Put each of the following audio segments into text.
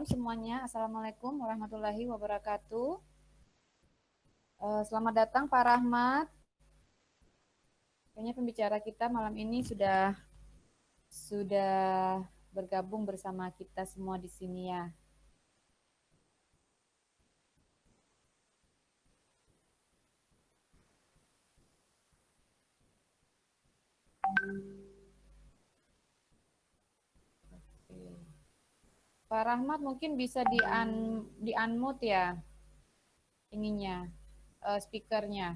malam semuanya. Assalamualaikum warahmatullahi wabarakatuh. Uh, selamat datang Pak Rahmat. Kayaknya pembicara kita malam ini sudah sudah bergabung bersama kita semua di sini ya. Pak Rahmat mungkin bisa di un, di unmute ya ininya uh, speakernya.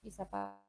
Bisa Pak?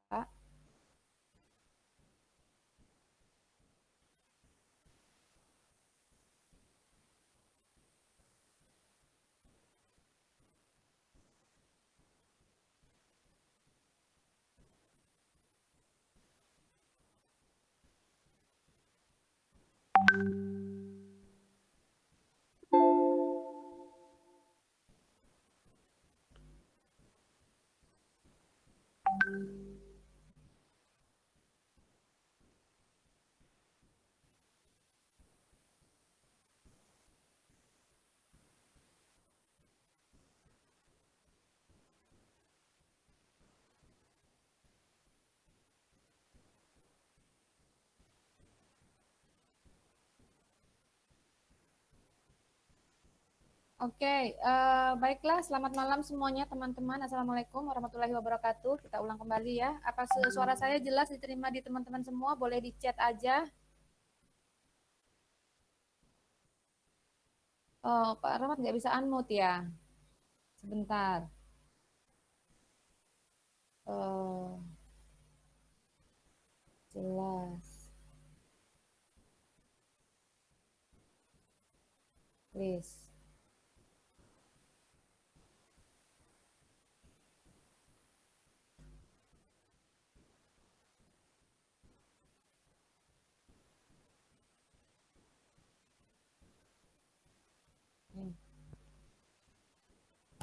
Oke, okay, uh, eh, baiklah. Selamat malam semuanya teman-teman. Assalamualaikum warahmatullahi wabarakatuh. Kita ulang kembali ya. Apa suara saya jelas diterima di teman-teman semua? Boleh di chat aja. Oh, Pak Rahmat nggak bisa unmute ya? Sebentar. Oh, jelas. Please.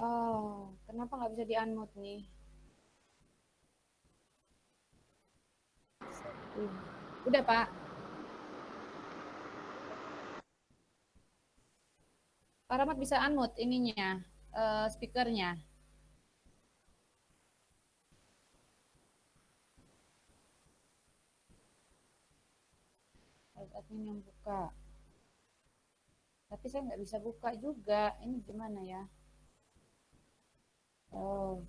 Oh, kenapa nggak bisa di-unmute nih? Udah, Pak. Pak Rahmat bisa unmute ininya, uh, speakernya. admin yang buka. Tapi saya nggak bisa buka juga. Ini gimana ya? Oh,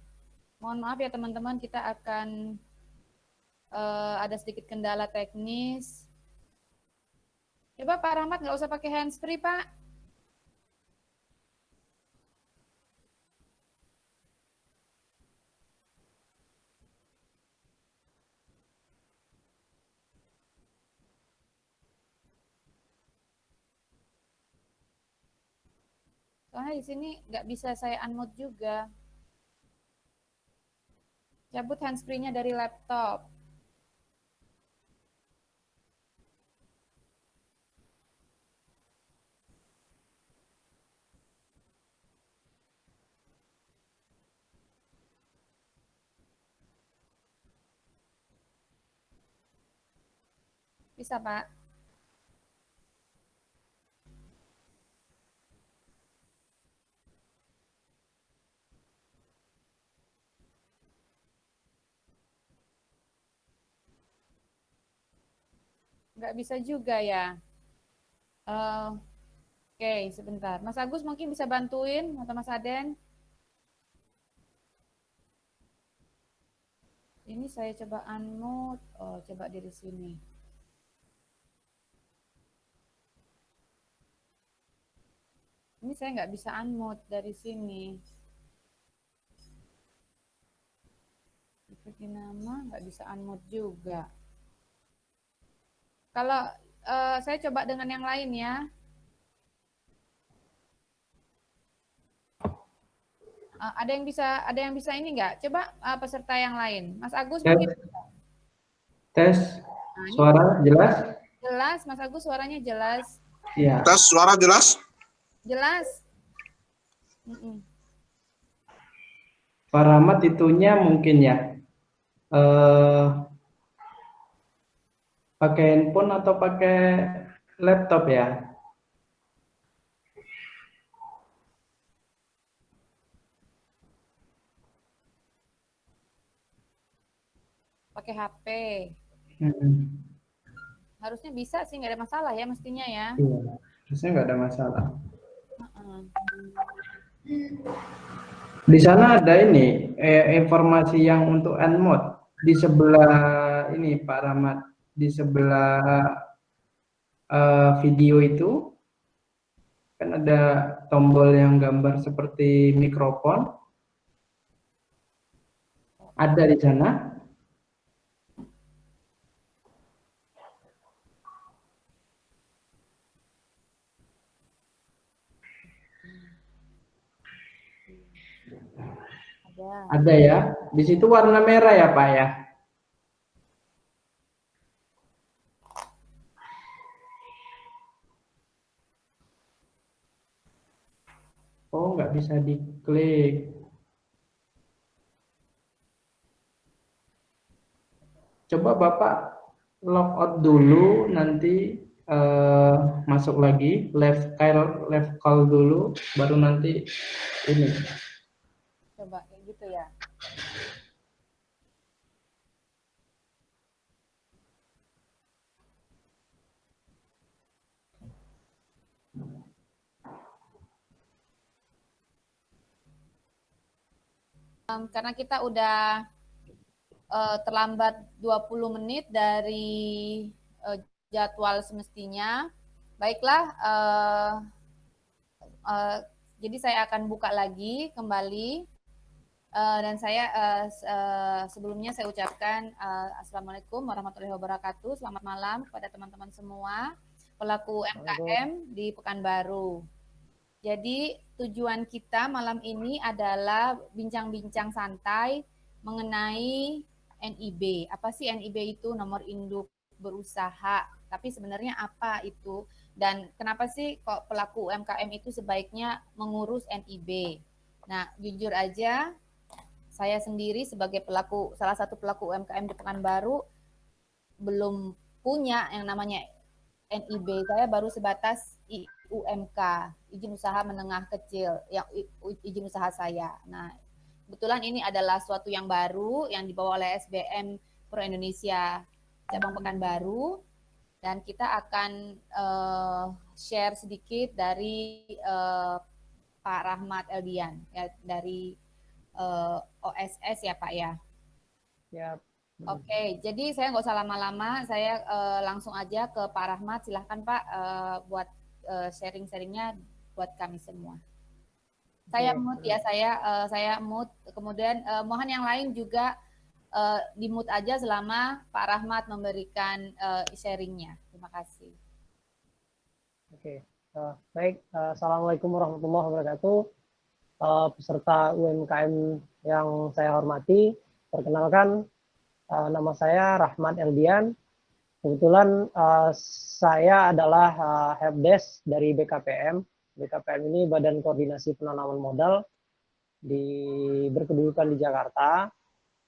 mohon maaf ya teman-teman, kita akan uh, ada sedikit kendala teknis. Coba Pak Rahmat nggak usah pakai handsfree Pak. Soalnya di sini nggak bisa saya unmute juga. Cabut handsfree-nya dari laptop. Bisa, Pak? Nggak bisa juga ya. Uh, Oke, okay, sebentar. Mas Agus mungkin bisa bantuin atau Mas Aden? Ini saya coba unmute. Oh, coba dari sini. Ini saya nggak bisa unmute dari sini. Seperti nama nggak bisa unmute juga. Kalau uh, saya coba dengan yang lain ya. Uh, ada yang bisa ada yang bisa ini enggak? Coba uh, peserta yang lain. Mas Agus Tes. mungkin. Tes. Nah, Suara jelas? Jelas, Mas Agus suaranya jelas. Iya. Tes suara jelas? Jelas. Mm -mm. Pak Rahmat itunya mungkin ya eh, pakai handphone atau pakai laptop ya? Pakai HP. Hmm. Harusnya bisa sih, nggak ada masalah ya mestinya ya. Iya, harusnya nggak ada masalah. Di sana ada ini eh, informasi yang untuk mode di sebelah ini Pak Rahmat di sebelah uh, video itu kan ada tombol yang gambar seperti mikrofon ada di sana Ada. Ada ya. Di situ warna merah ya, Pak ya? Oh, nggak bisa diklik. Coba Bapak log out dulu, nanti uh, masuk lagi, left call, left call dulu, baru nanti ini. Coba gitu ya. Um, karena kita udah uh, terlambat 20 menit dari uh, jadwal semestinya. Baiklah, uh, uh, jadi saya akan buka lagi kembali Uh, dan saya uh, uh, sebelumnya saya ucapkan uh, Assalamualaikum warahmatullahi wabarakatuh. Selamat malam kepada teman-teman semua pelaku MKM di Pekanbaru. Jadi tujuan kita malam ini adalah bincang-bincang santai mengenai NIB. Apa sih NIB itu? Nomor induk berusaha. Tapi sebenarnya apa itu? Dan kenapa sih kok pelaku UMKM itu sebaiknya mengurus NIB? Nah, jujur aja saya sendiri sebagai pelaku salah satu pelaku UMKM di Pekanbaru belum punya yang namanya NIB. Saya baru sebatas UMK, izin usaha menengah kecil, yang izin usaha saya. Nah, kebetulan ini adalah suatu yang baru yang dibawa oleh SBM Pro Indonesia cabang Pekanbaru dan kita akan uh, share sedikit dari uh, Pak Rahmat Eldian ya dari uh, eh, OSS ya Pak ya. Ya. Oke, okay, jadi saya nggak usah lama-lama, saya uh, langsung aja ke Pak Rahmat. Silahkan Pak uh, buat uh, sharing-sharingnya buat kami semua. Saya ya, mood ya, saya uh, saya mood. Kemudian uh, mohon yang lain juga uh, di mood aja selama Pak Rahmat memberikan uh, sharingnya. Terima kasih. Oke, uh, baik. Uh, Assalamualaikum warahmatullahi wabarakatuh uh, peserta UMKM yang saya hormati. Perkenalkan, uh, nama saya Rahmat Eldian. Kebetulan uh, saya adalah uh, helpdesk dari BKPM. BKPM ini Badan Koordinasi Penanaman Modal di berkedudukan di Jakarta.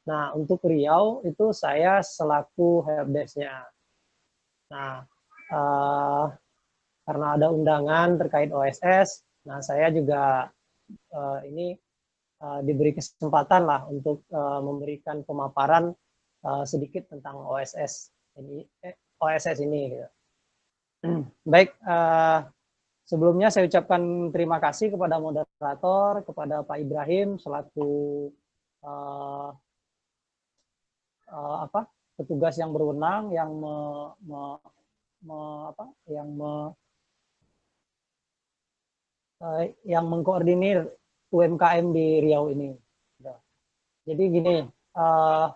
Nah, untuk Riau itu saya selaku helpdesk-nya. Nah, uh, karena ada undangan terkait OSS, nah saya juga uh, ini uh, diberi kesempatan lah untuk uh, memberikan pemaparan uh, sedikit tentang OSS ini eh, OSS ini. Gitu. Baik, uh, sebelumnya saya ucapkan terima kasih kepada moderator, kepada Pak Ibrahim selaku uh, uh, apa petugas yang berwenang yang me, me, me, apa yang me, uh, yang mengkoordinir UMKM di Riau ini. Jadi gini, uh,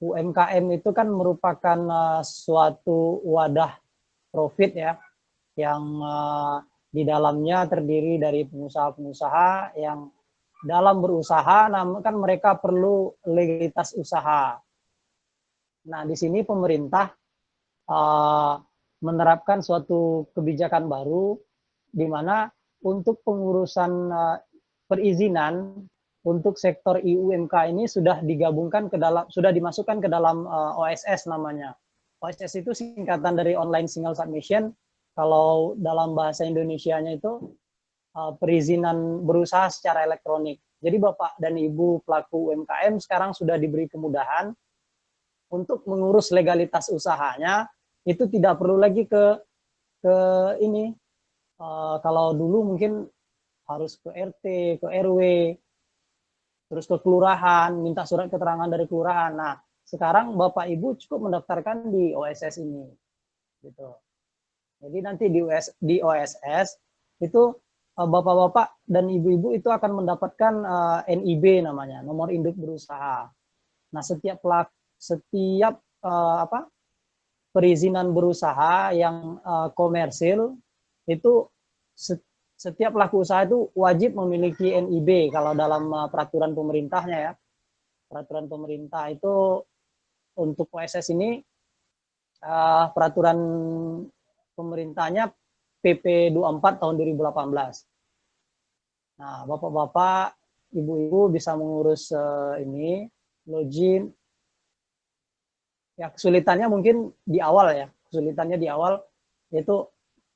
UMKM itu kan merupakan uh, suatu wadah profit ya, yang uh, di dalamnya terdiri dari pengusaha-pengusaha yang dalam berusaha, namun kan mereka perlu legalitas usaha. Nah, di sini pemerintah uh, menerapkan suatu kebijakan baru di mana untuk pengurusan uh, perizinan untuk sektor IUMK ini sudah digabungkan ke dalam sudah dimasukkan ke dalam uh, OSS namanya. OSS itu singkatan dari online single submission. Kalau dalam bahasa Indonesianya itu uh, perizinan berusaha secara elektronik. Jadi Bapak dan Ibu pelaku UMKM sekarang sudah diberi kemudahan untuk mengurus legalitas usahanya itu tidak perlu lagi ke ke ini uh, kalau dulu mungkin harus ke RT, ke RW, terus ke kelurahan, minta surat keterangan dari kelurahan. Nah, sekarang Bapak Ibu cukup mendaftarkan di OSS ini. Gitu. Jadi nanti di US di OSS itu eh, Bapak-bapak dan ibu-ibu itu akan mendapatkan uh, eh, NIB namanya, nomor induk berusaha. Nah, setiap pelak setiap uh, apa perizinan berusaha yang uh, komersil itu setiap pelaku usaha itu wajib memiliki NIB kalau dalam uh, peraturan pemerintahnya ya. Peraturan pemerintah itu untuk OSS ini uh, peraturan pemerintahnya PP 24 tahun 2018. Nah, Bapak-bapak, Ibu-ibu bisa mengurus uh, ini login ya kesulitannya mungkin di awal ya kesulitannya di awal yaitu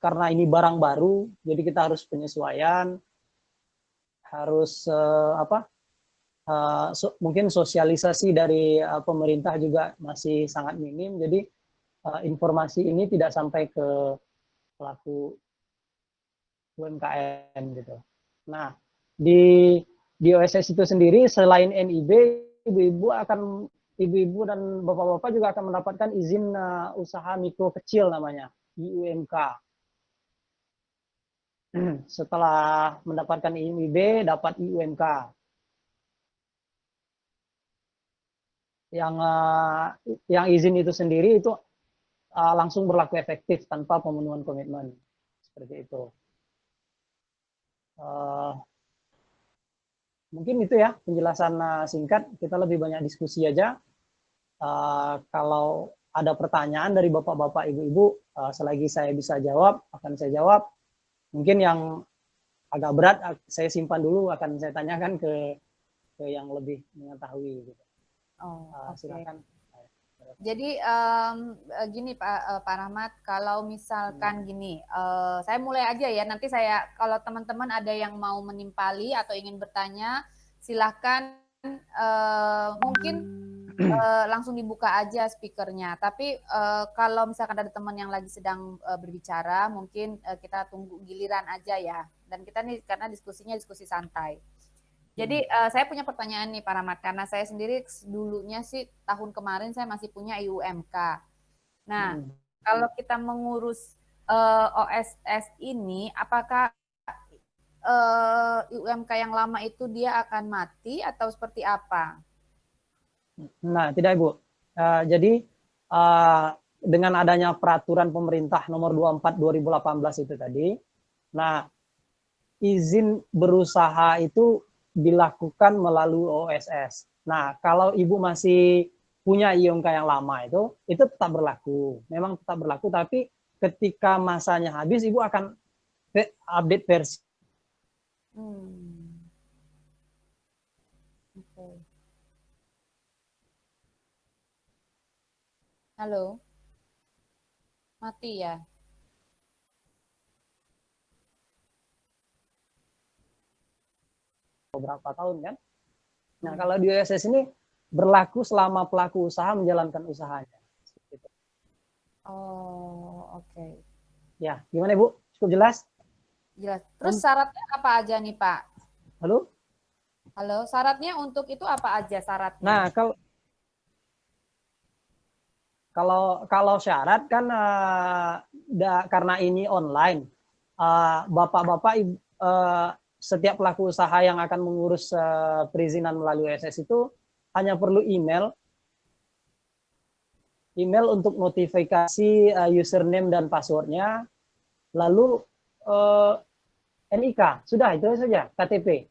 karena ini barang baru jadi kita harus penyesuaian harus uh, apa uh, so, mungkin sosialisasi dari uh, pemerintah juga masih sangat minim jadi uh, informasi ini tidak sampai ke pelaku UMKM gitu nah di di OSS itu sendiri selain NIB ibu-ibu akan ibu-ibu dan bapak-bapak juga akan mendapatkan izin uh, usaha mikro kecil namanya, IUMK. Setelah mendapatkan IMIB, dapat IUMK. Yang uh, yang izin itu sendiri itu uh, langsung berlaku efektif tanpa pemenuhan komitmen. Seperti itu. Uh, mungkin itu ya penjelasan uh, singkat. Kita lebih banyak diskusi aja. Uh, kalau ada pertanyaan dari bapak-bapak, ibu-ibu, uh, selagi saya bisa jawab, akan saya jawab. Mungkin yang agak berat, saya simpan dulu, akan saya tanyakan ke ke yang lebih mengetahui. Gitu. Oh, uh, okay. silakan. Jadi um, gini Pak Pak Rahmat, kalau misalkan hmm. gini, uh, saya mulai aja ya. Nanti saya kalau teman-teman ada yang mau menimpali atau ingin bertanya, silahkan uh, mungkin uh, langsung dibuka aja speakernya. Tapi uh, kalau misalkan ada teman yang lagi sedang uh, berbicara, mungkin uh, kita tunggu giliran aja ya. Dan kita nih karena diskusinya diskusi santai. Jadi uh, saya punya pertanyaan nih Pak Rahmat, karena saya sendiri dulunya sih tahun kemarin saya masih punya IUMK. Nah, hmm. kalau kita mengurus uh, OSS ini, apakah uh, IUMK yang lama itu dia akan mati atau seperti apa? Nah, tidak Ibu. Uh, jadi uh, dengan adanya peraturan pemerintah nomor 24 2018 itu tadi, nah izin berusaha itu dilakukan melalui OSS. Nah, kalau ibu masih punya IOMK yang lama itu, itu tetap berlaku. Memang tetap berlaku, tapi ketika masanya habis, ibu akan update versi. Hmm. Okay. Halo? Mati ya? beberapa tahun kan. Nah hmm. kalau di OSS ini berlaku selama pelaku usaha menjalankan usahanya. Oh oke. Okay. Ya gimana ibu? Cukup jelas? Jelas. Terus syaratnya apa aja nih Pak? Halo? Halo, syaratnya untuk itu apa aja syaratnya? Nah kalau kalau kalau syarat kan uh, da, karena ini online, uh, bapak-bapak uh, setiap pelaku usaha yang akan mengurus uh, perizinan melalui SS itu hanya perlu email. Email untuk notifikasi uh, username dan passwordnya. Lalu uh, eh, NIK sudah itu saja KTP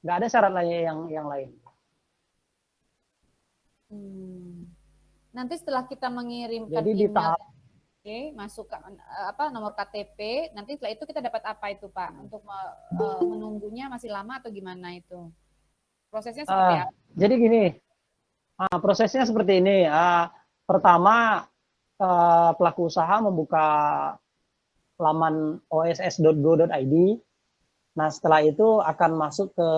nggak ada syarat lainnya yang yang lain. Hmm. Nanti setelah kita mengirimkan jadi email, di tahap Oke, masuk ke, eh, apa nomor KTP. Nanti setelah itu kita dapat apa itu Pak? Untuk uh, menunggunya masih lama atau gimana itu? Prosesnya seperti Ah, apa? jadi gini, ah, prosesnya seperti ini. Ah, pertama, eh, pelaku usaha membuka laman oss.go.id. Nah, setelah itu akan masuk ke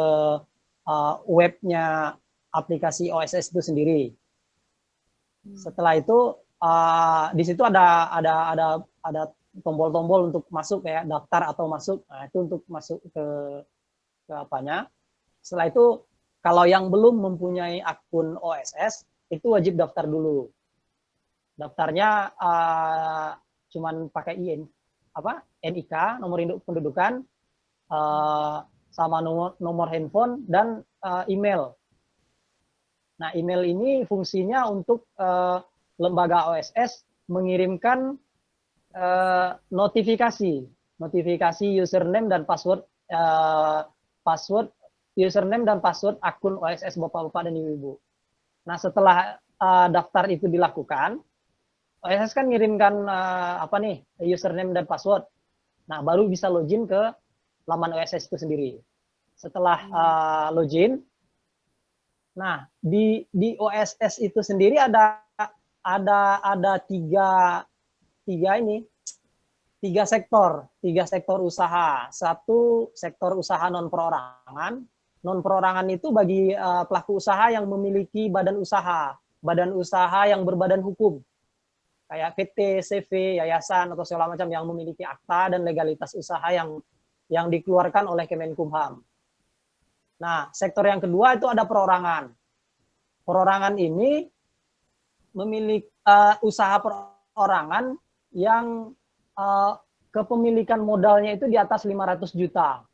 eh, webnya aplikasi OSS itu sendiri. Hmm. Setelah itu eh, di situ ada ada ada ada tombol-tombol untuk masuk kayak daftar atau masuk. Nah, itu untuk masuk ke ke apanya. Setelah itu kalau yang belum mempunyai akun OSS itu wajib daftar dulu. Daftarnya uh, cuman pakai IN apa NIK nomor induk pendudukan uh, sama nomor nomor handphone dan uh, email. Nah email ini fungsinya untuk uh, lembaga OSS mengirimkan uh, notifikasi notifikasi username dan password uh, password username dan password akun OSS Bapak-bapak dan Ibu-ibu. Nah, setelah uh, daftar itu dilakukan, OSS kan ngirimkan uh, apa nih, username dan password. Nah, baru bisa login ke laman OSS itu sendiri. Setelah uh, login, nah di di OSS itu sendiri ada ada ada tiga tiga ini tiga sektor, tiga sektor usaha. Satu sektor usaha non perorangan, non perorangan itu bagi uh, pelaku usaha yang memiliki badan usaha, badan usaha yang berbadan hukum, kayak PT, CV, yayasan atau segala macam yang memiliki akta dan legalitas usaha yang yang dikeluarkan oleh Kemenkumham. Nah, sektor yang kedua itu ada perorangan. Perorangan ini memiliki uh, usaha perorangan yang uh, kepemilikan modalnya itu di atas 500 juta.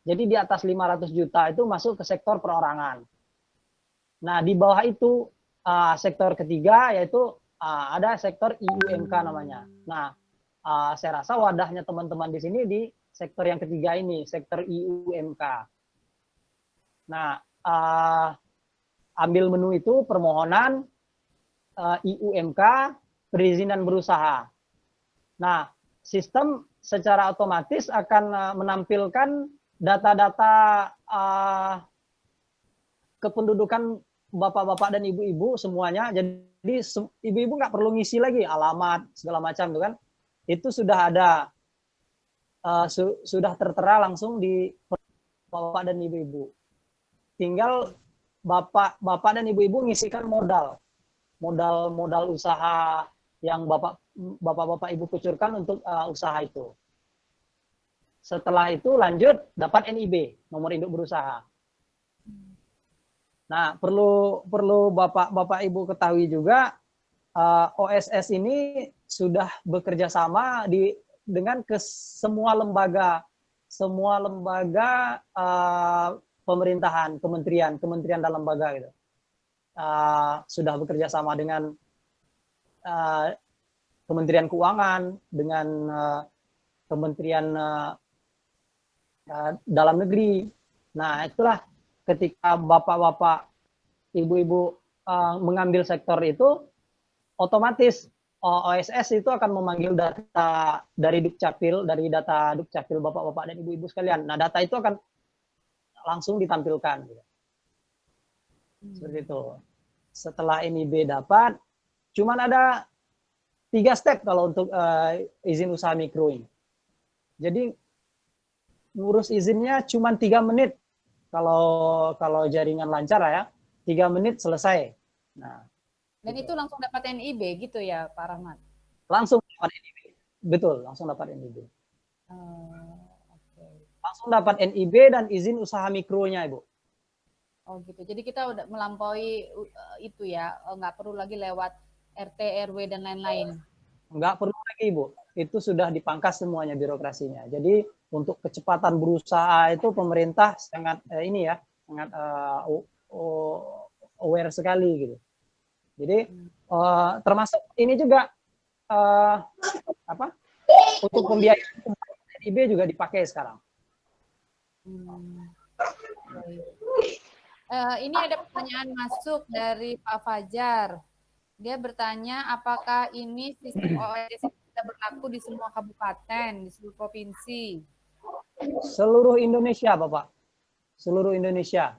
Jadi di atas 500 juta itu masuk ke sektor perorangan. Nah, di bawah itu uh, sektor ketiga yaitu uh, ada sektor IUMK namanya. Nah, uh, saya rasa wadahnya teman-teman di sini di sektor yang ketiga ini, sektor IUMK. Nah, uh, ambil menu itu permohonan uh, IUMK perizinan berusaha. Nah, sistem secara otomatis akan menampilkan data-data uh, kependudukan bapak-bapak dan ibu-ibu semuanya. Jadi ibu-ibu nggak perlu ngisi lagi alamat segala macam tuh kan. Itu sudah ada uh, su sudah tertera langsung di bapak dan ibu-ibu. Tinggal bapak-bapak dan ibu-ibu ngisikan modal. Modal-modal usaha yang bapak bapak-bapak ibu kucurkan untuk uh, usaha itu. Setelah itu lanjut dapat NIB, nomor induk berusaha. Nah, perlu perlu Bapak-bapak Ibu ketahui juga uh, OSS ini sudah bekerja sama di dengan ke semua lembaga semua lembaga uh, pemerintahan, kementerian, kementerian dan lembaga gitu. Uh, sudah bekerja sama dengan uh, Kementerian Keuangan, dengan uh, Kementerian uh, dalam negeri. Nah, itulah ketika bapak-bapak, ibu-ibu uh, mengambil sektor itu, otomatis OSS itu akan memanggil data dari Dukcapil, dari data Dukcapil bapak-bapak dan ibu-ibu sekalian. Nah, data itu akan langsung ditampilkan. Seperti itu. Setelah ini B dapat, cuman ada tiga step kalau untuk uh, izin usaha mikro ini. Jadi ngurus izinnya cuma tiga menit kalau kalau jaringan lancar ya tiga menit selesai nah dan gitu. itu langsung dapat NIB gitu ya Pak Rahmat langsung dapat NIB betul langsung dapat NIB uh, okay. Langsung dapat NIB dan izin usaha mikronya ibu. Oh gitu. Jadi kita udah melampaui uh, itu ya nggak perlu lagi lewat RT RW dan lain-lain. Nggak perlu lagi ibu. Itu sudah dipangkas semuanya birokrasinya. Jadi untuk kecepatan berusaha itu pemerintah sangat eh, ini ya sangat uh, aware sekali gitu. Jadi uh, termasuk ini juga uh, apa? Untuk pembiayaan IB juga dipakai sekarang. Hmm. Uh, ini ada pertanyaan masuk dari Pak Fajar. Dia bertanya apakah ini sistem OSS sudah berlaku di semua kabupaten, di seluruh provinsi? Seluruh Indonesia, Bapak. Seluruh Indonesia.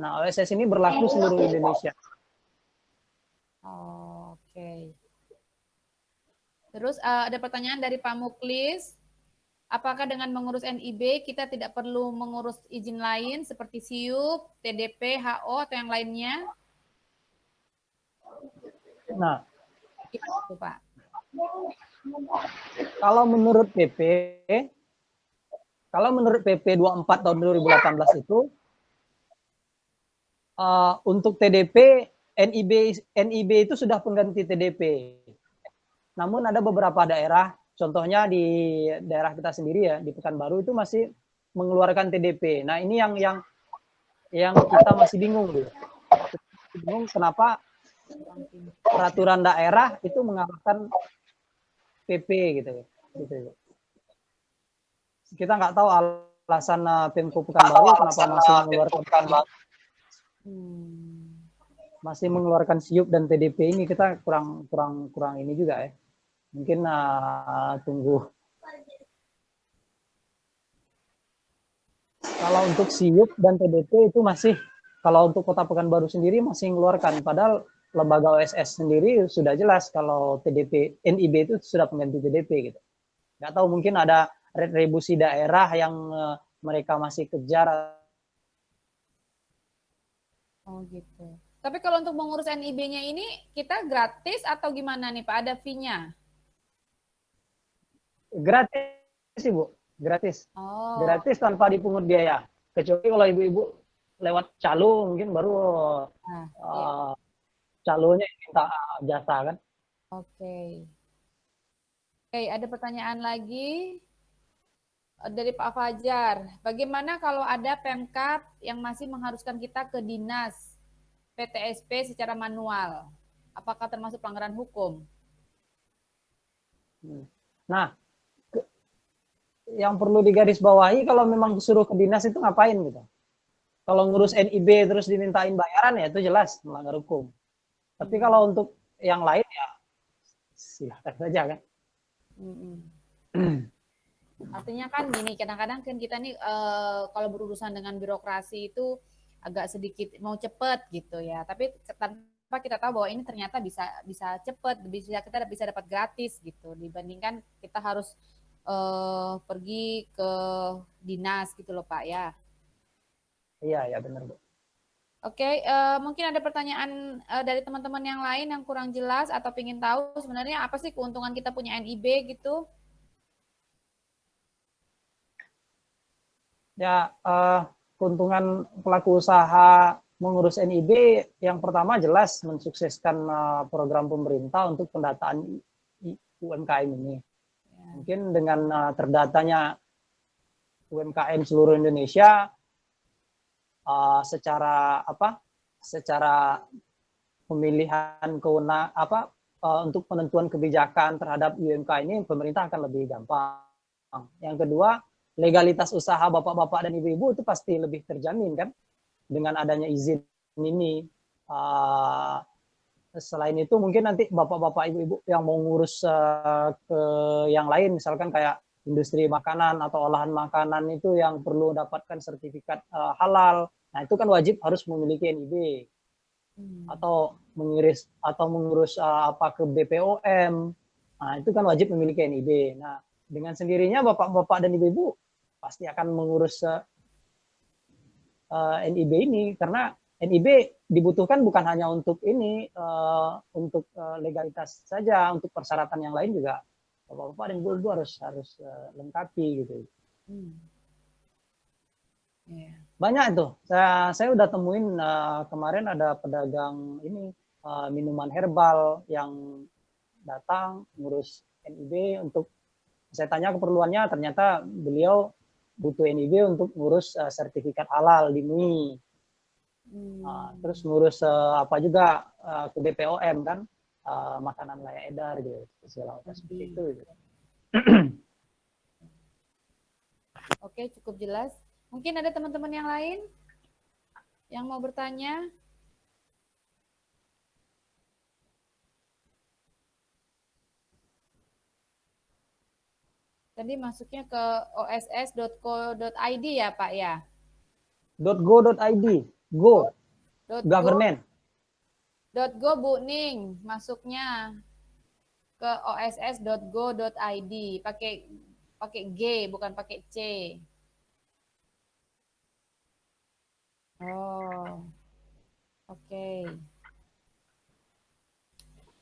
Nah, OSS ini berlaku seluruh Indonesia. Oke. Terus uh, ada pertanyaan dari Pak Muklis. Apakah dengan mengurus NIB kita tidak perlu mengurus izin lain seperti SIUP, TDP, HO atau yang lainnya? Nah, itu Pak. Kalau menurut PP, kalau menurut PP 24 tahun 2018 itu uh, untuk TDP NIB NIB itu sudah pengganti TDP. Namun ada beberapa daerah, contohnya di daerah kita sendiri ya di Pekanbaru itu masih mengeluarkan TDP. Nah ini yang yang yang kita masih bingung gitu. Bingung kenapa peraturan daerah itu mengalahkan PP gitu. gitu. Kita nggak tahu alasan uh, Pemko Pekanbaru kenapa masih mengeluarkan hmm. masih mengeluarkan siup dan TDP ini kita kurang kurang kurang ini juga ya. Mungkin uh, tunggu. Kalau untuk siup dan TDP itu masih kalau untuk Kota Pekanbaru sendiri masih mengeluarkan padahal lembaga OSS sendiri sudah jelas kalau TDP NIB itu sudah pengganti TDP gitu. Nggak tahu mungkin ada retribusi daerah yang uh, mereka masih kejar. Oh gitu. Tapi kalau untuk mengurus NIB-nya ini kita gratis atau gimana nih Pak? Ada fee-nya? Gratis Ibu, gratis. Oh. Gratis tanpa dipungut biaya. Kecuali kalau ibu-ibu lewat calo mungkin baru nah, uh, iya calonnya minta jasa kan. Oke. Okay. Oke, okay, ada pertanyaan lagi dari Pak Fajar. Bagaimana kalau ada Pemkap yang masih mengharuskan kita ke dinas PTSP secara manual? Apakah termasuk pelanggaran hukum? Hmm. Nah, yang perlu digarisbawahi kalau memang disuruh ke dinas itu ngapain gitu? Kalau ngurus NIB terus dimintain bayaran ya itu jelas melanggar hukum. Tapi kalau untuk yang lain ya silahkan saja kan. Artinya kan gini, kadang-kadang kan kita nih uh, kalau berurusan dengan birokrasi itu agak sedikit mau cepet gitu ya. Tapi tanpa kita tahu bahwa ini ternyata bisa bisa cepet, bisa kita bisa dapat gratis gitu dibandingkan kita harus uh, pergi ke dinas gitu loh Pak ya. Iya, ya benar Bu. Oke, okay, uh, mungkin ada pertanyaan uh, dari teman-teman yang lain yang kurang jelas atau ingin tahu sebenarnya apa sih keuntungan kita punya NIB gitu? Ya, uh, keuntungan pelaku usaha mengurus NIB yang pertama jelas mensukseskan uh, program pemerintah untuk pendataan UMKM ini. Mungkin dengan uh, terdatanya UMKM seluruh Indonesia, uh, secara apa secara pemilihan kewenang apa uh, untuk penentuan kebijakan terhadap UMK ini pemerintah akan lebih gampang. Yang kedua, legalitas usaha bapak-bapak dan ibu-ibu itu pasti lebih terjamin kan dengan adanya izin ini. Uh, selain itu mungkin nanti bapak-bapak ibu-ibu yang mau ngurus uh, ke yang lain misalkan kayak industri makanan atau olahan makanan itu yang perlu dapatkan sertifikat uh, halal Nah, itu kan wajib harus memiliki NIB. Hmm. Atau mengiris atau mengurus uh, apa ke BPOM. Nah, itu kan wajib memiliki NIB. Nah, dengan sendirinya Bapak-bapak dan Ibu-ibu pasti akan mengurus uh, uh, NIB ini karena NIB dibutuhkan bukan hanya untuk ini uh, untuk uh, legalitas saja, untuk persyaratan yang lain juga Bapak-bapak dan Ibu-ibu harus harus uh, lengkapi gitu. Hmm. Yeah. Banyak itu. Saya saya udah temuin uh, kemarin ada pedagang ini uh, minuman herbal yang datang ngurus NIB untuk saya tanya keperluannya ternyata beliau butuh NIB untuk ngurus uh, sertifikat halal di MUI. Hmm. Uh, terus ngurus uh, apa juga uh, ke BPOM kan uh, makanan layak edar gitu segala macam seperti itu. Gitu. Oke, cukup jelas. Mungkin ada teman-teman yang lain yang mau bertanya? Tadi masuknya ke oss.co.id ya Pak ya? .go.id. Go, Dot government. Go, dot go Bu Ning, masuknya ke oss.go.id pakai pakai G bukan pakai C. Oh. Oke.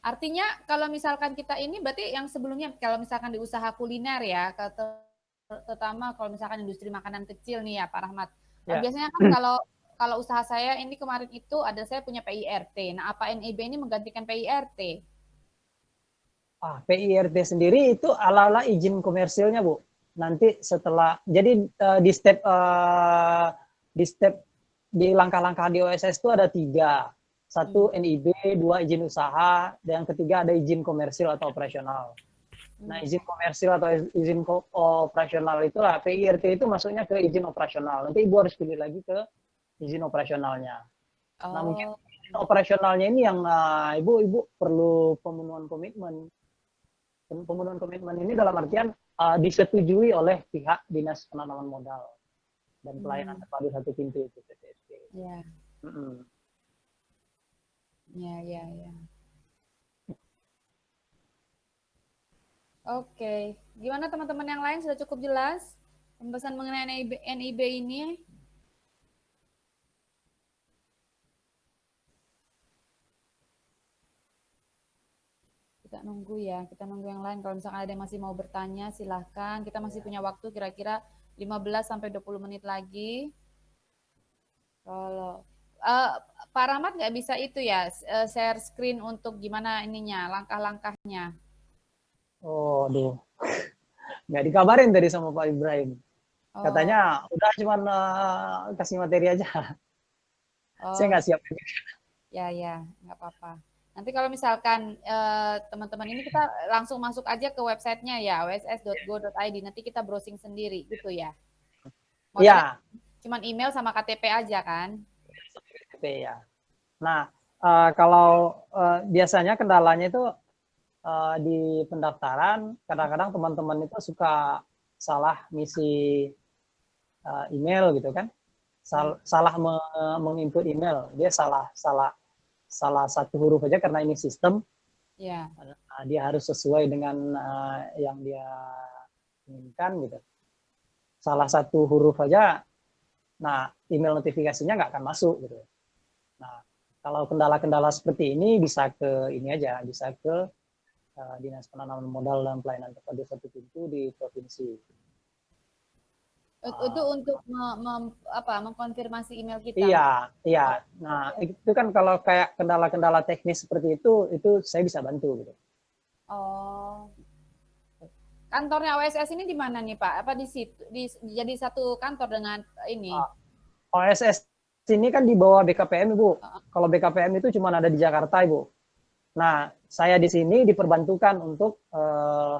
Artinya kalau misalkan kita ini berarti yang sebelumnya kalau misalkan di usaha kuliner ya, terutama kalau misalkan industri makanan kecil nih ya Pak Rahmat. Ya. biasanya kan kalau kalau usaha saya ini kemarin itu ada saya punya PIRT. Nah, apa NIB ini menggantikan PIRT? Ah, PIRT sendiri itu ala-ala izin komersilnya, Bu. Nanti setelah jadi eh, di step eh, di step di langkah-langkah di OSS itu ada tiga. Satu NIB, dua izin usaha, dan yang ketiga ada izin komersil atau operasional. Nah, izin komersil atau izin ko- operasional itulah PIRT itu masuknya ke izin operasional. Nanti Ibu harus pilih lagi ke izin operasionalnya. Nah, mungkin Oh, izin operasionalnya ini yang ah, Ibu Ibu perlu pemenuhan komitmen. Pem- Pemenuhan komitmen ini dalam artian ah, disetujui oleh pihak Dinas Penanaman Modal dan pelayanan Hmm. terpadu satu pintu itu PTSP. ya, Mm-mm. ya, ya, ya. Oke, gimana teman-teman yang lain sudah cukup jelas pembahasan mengenai NIB, NIB ini? Kita nunggu ya, kita nunggu yang lain. Kalau misalkan ada yang masih mau bertanya, silahkan. Kita masih punya waktu kira-kira 15 sampai 20 menit lagi. Kalau eh, Pak Rahmat nggak bisa itu ya, eh, share screen untuk gimana ininya, langkah-langkahnya. Oh, aduh. Nggak dikabarin tadi sama Pak Ibrahim. Oh, Katanya udah cuman eh, kasih materi aja. oh, Saya nggak siap. ya ya, nggak apa-apa. Nanti kalau misalkan eh, teman-teman ini kita langsung masuk aja ke websitenya ya, oss.go.id. Nanti kita browsing sendiri gitu ya. Modalnya Ya, Cuman email sama KTP aja kan? KTP ya. Nah, eh, kalau eh, biasanya kendalanya itu eh, di pendaftaran, kadang-kadang teman-teman itu suka salah ngisi eh, email gitu kan, Sal- salah me- menginput email, dia salah salah salah satu huruf aja karena ini sistem, Ya. nah, dia harus sesuai dengan eh, yang dia inginkan gitu. Salah satu huruf aja, nah email notifikasinya nggak akan masuk gitu. Nah kalau kendala-kendala seperti ini bisa ke ini aja, bisa ke eh, dinas penanaman modal dan pelayanan terpadu satu pintu di provinsi. Ah. Itu untuk me- mem- apa, mengkonfirmasi email kita. Iya, iya. Nah itu kan kalau kayak kendala-kendala teknis seperti itu, itu saya bisa bantu gitu. Oh. Kantornya OSS ini di mana nih Pak? Apa di situ? Di, jadi satu kantor dengan ini? Ah. OSS ini kan di bawah BKPM Ibu. Ah. Kalau BKPM itu cuma ada di Jakarta Ibu. Nah, saya di sini diperbantukan untuk eh,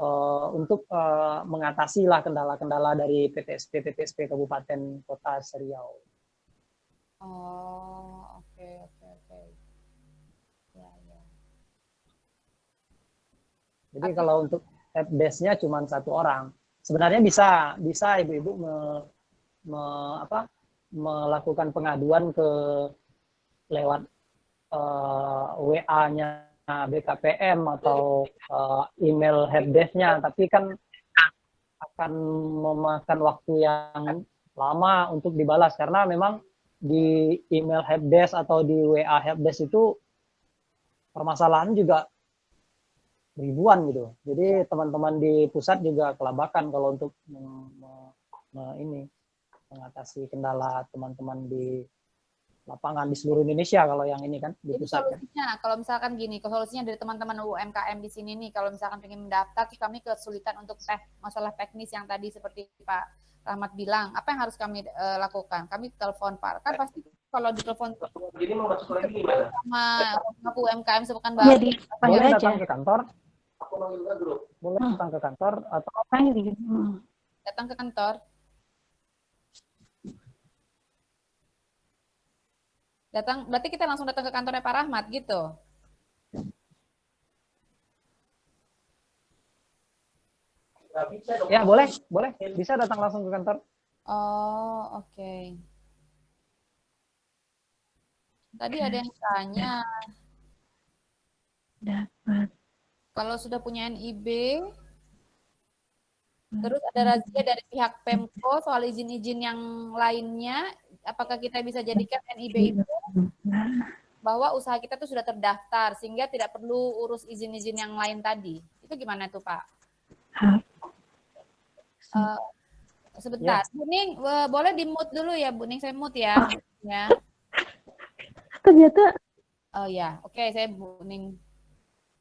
eh, untuk eh, mengatasi lah kendala-kendala dari PTSP PTSP Kabupaten Kota Seriau. Oh, oke oke oke. Ya ya. Jadi kalau untuk helpdesk-nya cuma satu orang. Sebenarnya bisa bisa ibu-ibu me- me- apa, melakukan pengaduan ke lewat eh, WA-nya BKPM atau eh, email helpdesk-nya, tapi kan akan memakan waktu yang lama untuk dibalas karena memang di email helpdesk atau di WA helpdesk itu permasalahan juga ribuan gitu. Jadi teman-teman di pusat juga kelabakan kalau untuk ini mengatasi kendala teman-teman di lapangan di seluruh Indonesia kalau yang ini kan di pusat kan. solusinya, kalau misalkan gini, solusinya dari teman-teman UMKM di sini nih, kalau misalkan pengen mendaftar, terus kami kesulitan untuk teh masalah teknis yang tadi seperti Pak Rahmat bilang, apa yang harus kami eh, lakukan? Kami telepon Pak, kan pasti kalau ditelepon Jadi mau masuk lagi gimana? sama sama UMKM sepekan baru, Jadi Boleh aja. datang ke kantor, Aku manggil grup. boleh Hmm. datang ke kantor atau gitu. Hmm. datang ke kantor. Datang, berarti kita langsung datang ke kantornya Pak Rahmat gitu. Ya boleh, boleh bisa datang langsung ke kantor. Oh, oke. Tadi ada yang tanya. Dapat. Kalau sudah punya NIB, terus ada razia dari pihak Pemko soal izin-izin yang lainnya, apakah kita bisa jadikan NIB itu bahwa usaha kita tuh sudah terdaftar sehingga tidak perlu urus izin-izin yang lain tadi? Itu gimana tuh Pak? Uh, sebentar, ya. Buning boleh di mute dulu ya, Buning saya mute ya. ya. Ternyata. Oh ya, oke okay, saya Buning.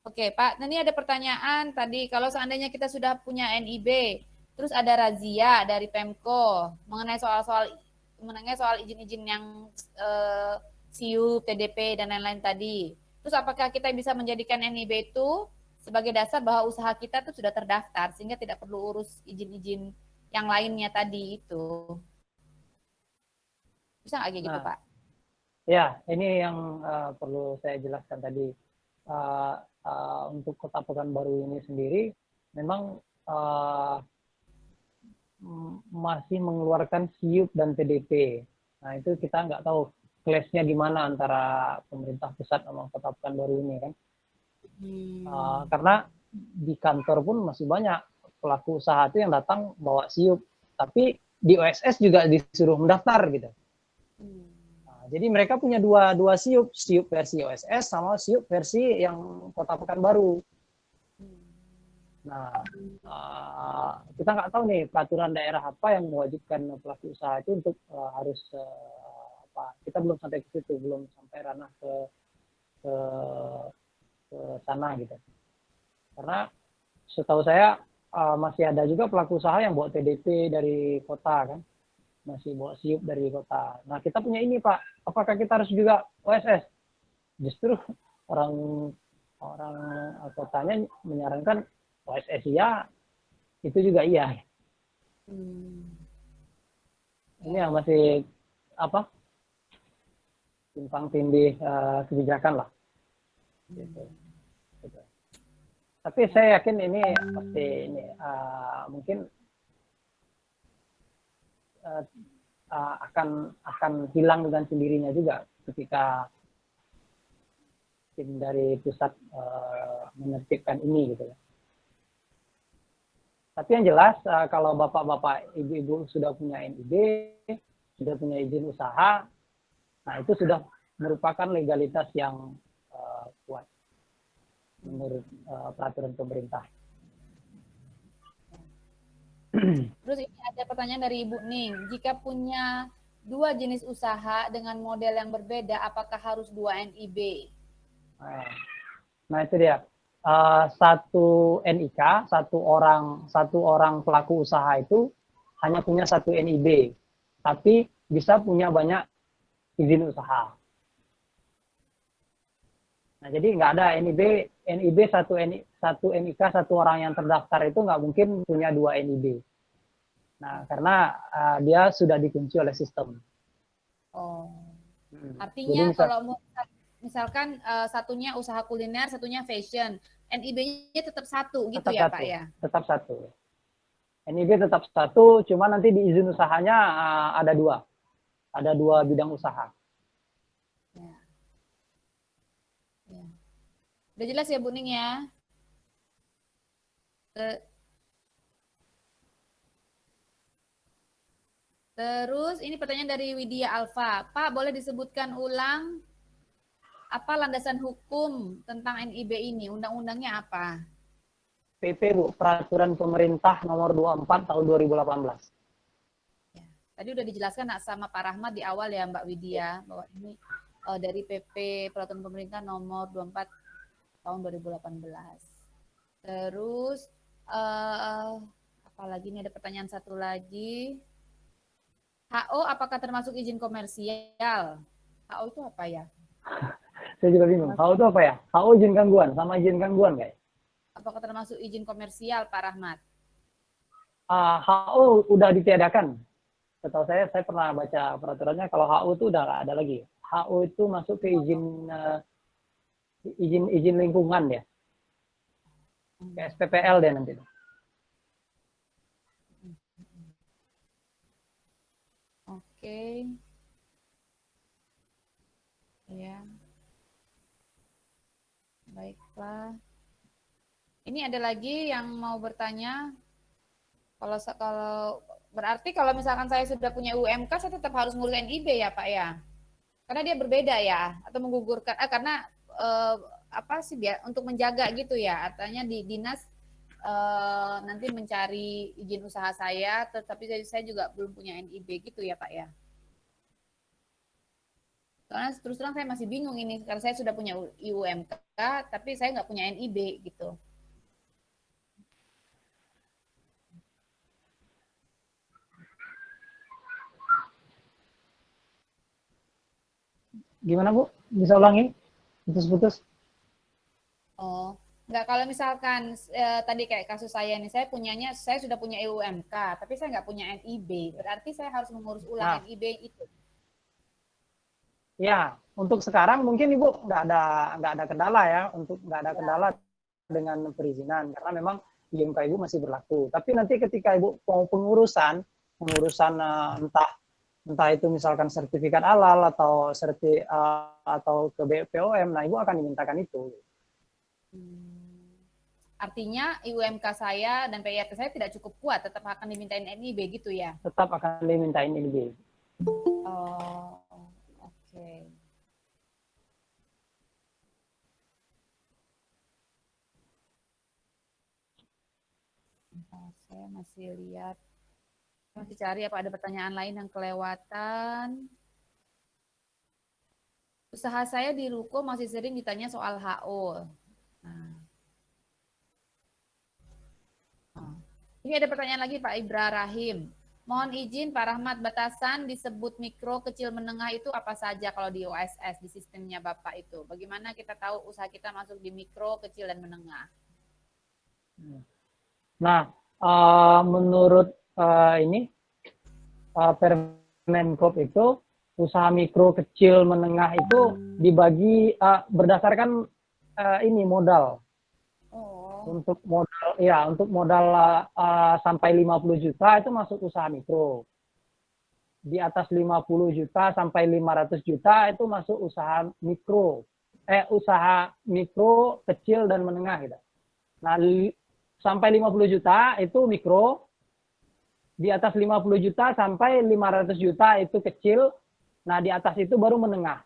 Oke Pak, nah, ini ada pertanyaan tadi kalau seandainya kita sudah punya NIB, terus ada razia dari Pemko mengenai soal-soal mengenai soal izin-izin yang uh, SIUP, TDP dan lain-lain tadi. Terus apakah kita bisa menjadikan NIB itu sebagai dasar bahwa usaha kita itu sudah terdaftar sehingga tidak perlu urus izin-izin yang lainnya tadi itu? Bisa nggak kayak gitu, nah, Pak? Ya, ini yang uh, perlu saya jelaskan tadi. Uh, uh, untuk kota Pekanbaru ini sendiri memang uh, masih mengeluarkan SIUP dan TDP. Nah itu kita nggak tahu clash-nya gimana antara pemerintah pusat sama kota Pekanbaru ini kan. Hmm. Uh, karena di kantor pun masih banyak pelaku usaha itu yang datang bawa SIUP, tapi di OSS juga disuruh mendaftar gitu. Hmm. Jadi mereka punya dua dua siup, siup versi OSS sama siup versi yang Kota Pekanbaru. Nah, uh, kita nggak tahu nih peraturan daerah apa yang mewajibkan pelaku usaha itu untuk uh, harus uh, apa? Kita belum sampai ke situ, belum sampai ranah ke ke, ke sana gitu. Karena setahu saya uh, masih ada juga pelaku usaha yang bawa TDP dari kota kan masih bawa siup dari kota. Nah kita punya ini Pak, apakah kita harus juga OSS? Justru orang orang kotanya menyarankan OSS iya, itu juga iya. Hmm. Ini yang masih apa? Simpang tindih uh, kebijakan lah. Gitu. gitu. Tapi saya yakin ini pasti ini uh, mungkin uh, uh, akan akan hilang dengan sendirinya juga ketika tim dari pusat uh, menertibkan ini gitu ya. Tapi yang jelas uh, kalau bapak-bapak, ibu-ibu sudah punya NIB, sudah punya izin usaha, nah itu sudah merupakan legalitas yang uh, kuat menurut uh, peraturan pemerintah. Terus ini ada pertanyaan dari Ibu Ning. Jika punya dua jenis usaha dengan model yang berbeda, apakah harus dua NIB? Nah itu dia. Uh, satu NIK, satu orang satu orang pelaku usaha itu hanya punya satu NIB, tapi bisa punya banyak izin usaha. Nah, jadi nggak ada NIB, NIB satu NI, satu NIK satu orang yang terdaftar itu nggak mungkin punya dua NIB. Nah, karena uh, dia sudah dikunci oleh sistem. Oh, hmm. artinya misal, kalau misalkan uh, satunya usaha kuliner, satunya fashion, NIB-nya tetap satu gitu tetap ya satu, Pak ya? Tetap satu. NIB tetap satu, cuma nanti di izin usahanya uh, ada dua, ada dua bidang usaha. Udah jelas ya Bu Ning ya? Terus ini pertanyaan dari Widya Alfa. Pak, boleh disebutkan ulang apa landasan hukum tentang NIB ini? Undang-undangnya apa? PP Bu, Peraturan Pemerintah Nomor 24 Tahun 2018. Ya, tadi udah dijelaskan sama Pak Rahmat di awal ya Mbak Widya bahwa ini uh, dari PP Peraturan Pemerintah Nomor 24 tahun 2018. Terus uh, apa lagi nih ada pertanyaan satu lagi. HO apakah termasuk izin komersial? HO itu apa ya? Saya juga bingung. HO itu apa ya? HO izin gangguan sama izin gangguan guys. Apakah termasuk izin komersial Pak Rahmat? Uh, ah, HO udah ditiadakan. Setahu saya, saya pernah baca peraturannya kalau HO itu udah nggak ada lagi. HO itu masuk ke izin uh, izin izin lingkungan ya ke SPPL deh nanti oke Ya. Baiklah. Ini ada lagi yang mau bertanya. Kalau kalau berarti kalau misalkan saya sudah punya UMK, saya tetap harus ngurus NIB ya Pak ya? Karena dia berbeda ya, atau menggugurkan, ah, karena eh, apa sih biar untuk menjaga gitu ya, artinya di dinas eh, nanti mencari izin usaha saya, tetapi saya, juga belum punya NIB gitu ya Pak ya? Soalnya terus terang saya masih bingung ini karena saya sudah punya IUMK tapi saya nggak punya NIB gitu. Gimana Bu? Bisa ulangi? Putus-putus. Oh, nggak kalau misalkan eh, tadi kayak kasus saya nih, saya punyanya, saya sudah punya IUMK, tapi saya nggak punya NIB. Berarti saya harus mengurus ulang nah. NIB itu. Ya, untuk sekarang mungkin Ibu nggak ada nggak ada kendala ya, untuk nggak ada kendala dengan perizinan karena memang IMK Ibu masih berlaku. Tapi nanti ketika Ibu mau pengurusan, pengurusan uh, entah entah itu misalkan sertifikat halal atau serti uh, atau ke BPOM, nah Ibu akan dimintakan itu. Hmm. Artinya IUMK saya dan PIRT saya tidak cukup kuat, tetap akan dimintain NIB gitu ya? Tetap akan dimintain NIB. Oh. Oke. saya masih lihat, masih cari apa ada pertanyaan lain yang kelewatan. Usaha saya di Ruko masih sering ditanya soal HO. Nah. nah. Ini ada pertanyaan lagi Pak Ibra Rahim. Mohon izin Pak Rahmat, batasan disebut mikro, kecil, menengah itu apa saja kalau di OSS, di sistemnya Bapak itu? Bagaimana kita tahu usaha kita masuk di mikro, kecil, dan menengah? Nah, uh, menurut uh, ini, uh, Permenkop itu, usaha mikro, kecil, menengah itu dibagi uh, berdasarkan uh, ini modal. Untuk modal ya, untuk modal uh, sampai 50 juta itu masuk usaha mikro. Di atas 50 juta sampai 500 juta itu masuk usaha mikro. Eh usaha mikro, kecil dan menengah gitu. Nah, sampai 50 juta itu mikro. Di atas 50 juta sampai 500 juta itu kecil. Nah, di atas itu baru menengah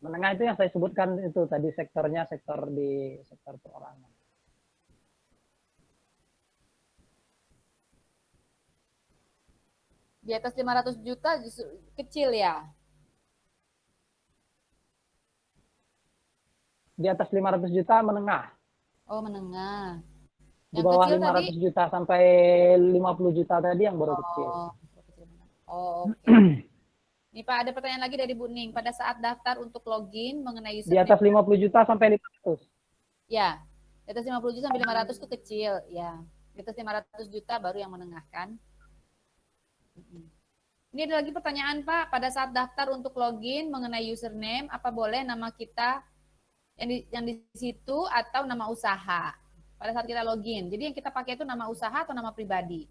menengah itu yang saya sebutkan itu tadi sektornya sektor di sektor perorangan. Di atas 500 juta kecil ya? Di atas 500 juta menengah. Oh, menengah. Yang di bawah 500 tadi? juta sampai 50 juta tadi yang baru oh, kecil. Oh, oke. Okay. Nih Pak, ada pertanyaan lagi dari Bu Ning. Pada saat daftar untuk login mengenai username. Di atas 50 juta sampai 500. Ya, di atas 50 juta sampai 500 itu kecil. Ya, di atas 500 juta baru yang menengahkan. Ini ada lagi pertanyaan Pak. Pada saat daftar untuk login mengenai username, apa boleh nama kita yang di, yang di situ atau nama usaha? Pada saat kita login. Jadi yang kita pakai itu nama usaha atau nama pribadi?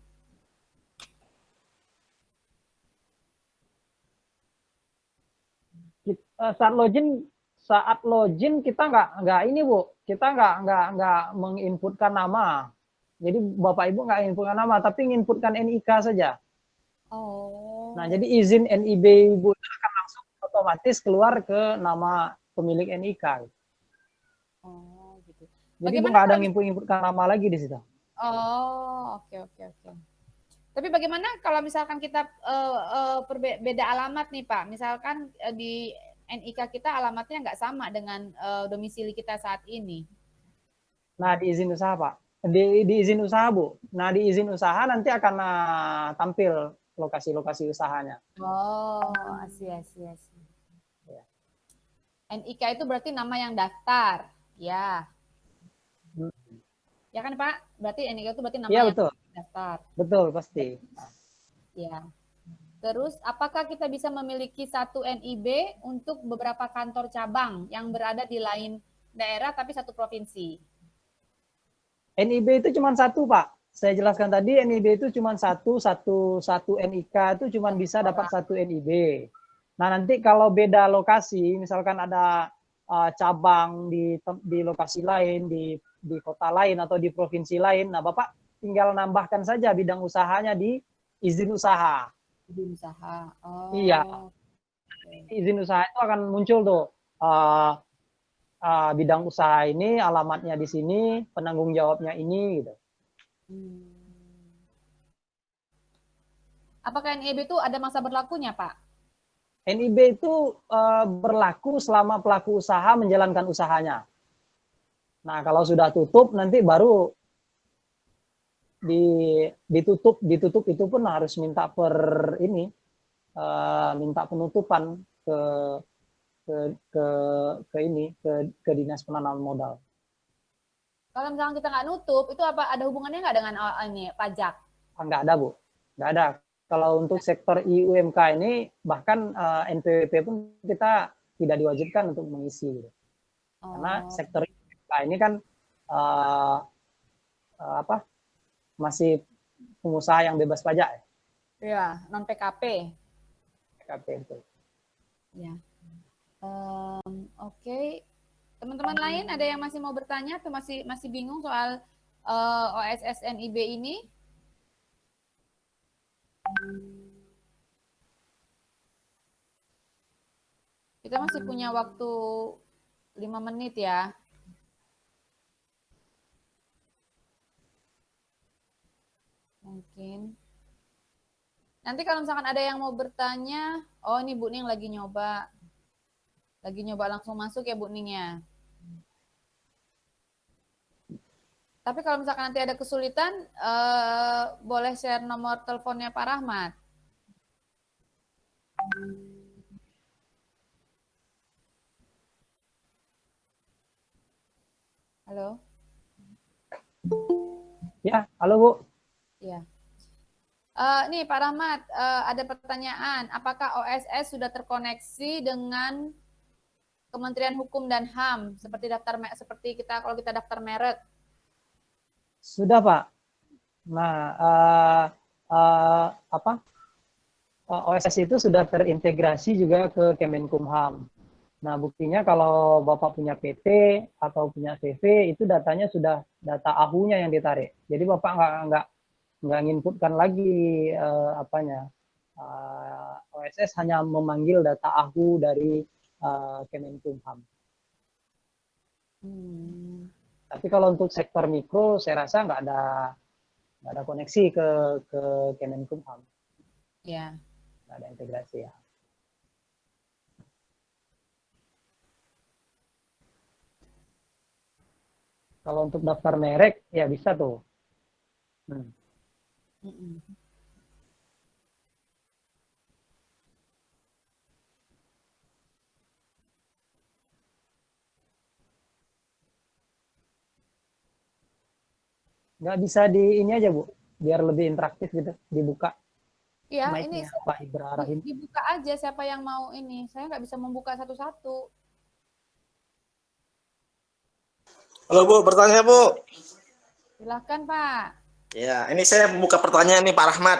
Eh, saat login saat login kita nggak nggak ini bu. Kita nggak nggak nggak menginputkan nama. Jadi bapak ibu nggak inputkan nama tapi menginputkan nik saja. Oh. Nah jadi izin nib ibu akan langsung otomatis keluar ke nama pemilik nik oh jadi ibu nggak ada nginput inputkan nama lagi di situ oh oke okay, oke okay, oke okay. Tapi bagaimana kalau misalkan kita uh, uh, beda alamat nih Pak, misalkan uh, di NIK kita alamatnya nggak sama dengan uh, domisili kita saat ini. Nah, di izin usaha, Pak. Di, di izin usaha, Bu. Nah, di izin usaha nanti akan uh, tampil lokasi-lokasi usahanya. Oh, asyik, asyik, asyik. Ya. NIK itu berarti nama yang daftar. Ya. Ya kan, Pak? Berarti NIK itu berarti nama ya, yang betul. daftar. Betul, pasti. Ya. Terus, apakah kita bisa memiliki satu NIB untuk beberapa kantor cabang yang berada di lain daerah tapi satu provinsi? NIB itu cuma satu, Pak. Saya jelaskan tadi NIB itu cuma satu, satu, satu NIK itu cuma bisa dapat satu NIB. Nah, nanti kalau beda lokasi, misalkan ada uh, cabang di di lokasi lain, di di kota lain atau di provinsi lain, nah Bapak tinggal nambahkan saja bidang usahanya di izin usaha. Izin usaha. Oh. Iya. Izin usaha itu akan muncul tuh uh, uh, bidang usaha ini, alamatnya di sini, penanggung jawabnya ini gitu. Hmm. Apakah NIB itu ada masa berlakunya, Pak? NIB itu uh, berlaku selama pelaku usaha menjalankan usahanya. Nah, kalau sudah tutup nanti baru di ditutup ditutup itu pun harus minta per ini uh, minta penutupan ke ke ke ke ini ke ke dinas penanaman modal. Kalau misalnya kita nggak nutup, itu apa ada hubungannya nggak dengan uh, ini pajak? Nggak ada bu, nggak ada kalau untuk sektor IUMK ini bahkan uh, eh, NPWP pun kita tidak diwajibkan untuk mengisi gitu. Oh. Karena sektor IUMK ini kan uh, uh, apa? masih pengusaha yang bebas pajak ya. Iya, non PKP. PKP itu. Ya. Um, Oke, okay. teman-teman lain ada yang masih mau bertanya atau masih masih bingung soal uh, OSS NIB ini? Kita masih punya waktu lima menit ya. Mungkin. Nanti kalau misalkan ada yang mau bertanya, oh ini Bu Ning lagi nyoba. Lagi nyoba langsung masuk ya Bu Ning ya. Tapi kalau misalkan nanti ada kesulitan, uh, boleh share nomor teleponnya Pak Rahmat. Halo. Ya, halo Bu. Ya. Uh, nih Pak Rahmat, uh, ada pertanyaan. Apakah OSS sudah terkoneksi dengan Kementerian Hukum dan HAM seperti daftar seperti kita kalau kita daftar merek? Sudah Pak. Nah, uh, uh, apa? Uh, OSS itu sudah terintegrasi juga ke Kemenkumham. Nah, buktinya kalau Bapak punya PT atau punya CV, itu datanya sudah data ahunya yang ditarik. Jadi Bapak nggak nggak nggak nginputkan lagi uh, apanya. Uh, OSS hanya memanggil data ahu dari uh, Kemenkumham. Hmm. Tapi kalau untuk sektor mikro, saya rasa nggak ada nggak ada koneksi ke ke Kemenkumham. Ya. Nggak ada integrasi ya. Kalau untuk daftar merek, ya bisa tuh. Hmm. Mm -mm. nggak bisa di ini aja bu biar lebih interaktif gitu dibuka Iya, ini Pak Ibrahim. Dibuka aja siapa yang mau ini. Saya nggak bisa membuka satu-satu. Halo Bu, bertanya Bu. Silahkan Pak. Ya, ini saya membuka pertanyaan nih Pak Rahmat.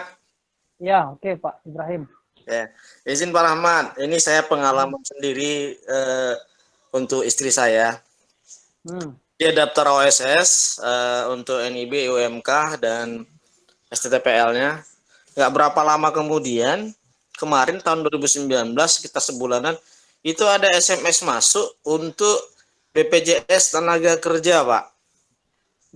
Ya, oke okay, Pak Ibrahim. Ya, izin Pak Rahmat. Ini saya pengalaman hmm. sendiri eh, untuk istri saya. Hmm dia daftar OSS uh, eh, untuk NIB, UMK, dan STTPL-nya. Nggak berapa lama kemudian, kemarin tahun 2019, kita sebulanan, itu ada SMS masuk untuk BPJS Tenaga Kerja, Pak.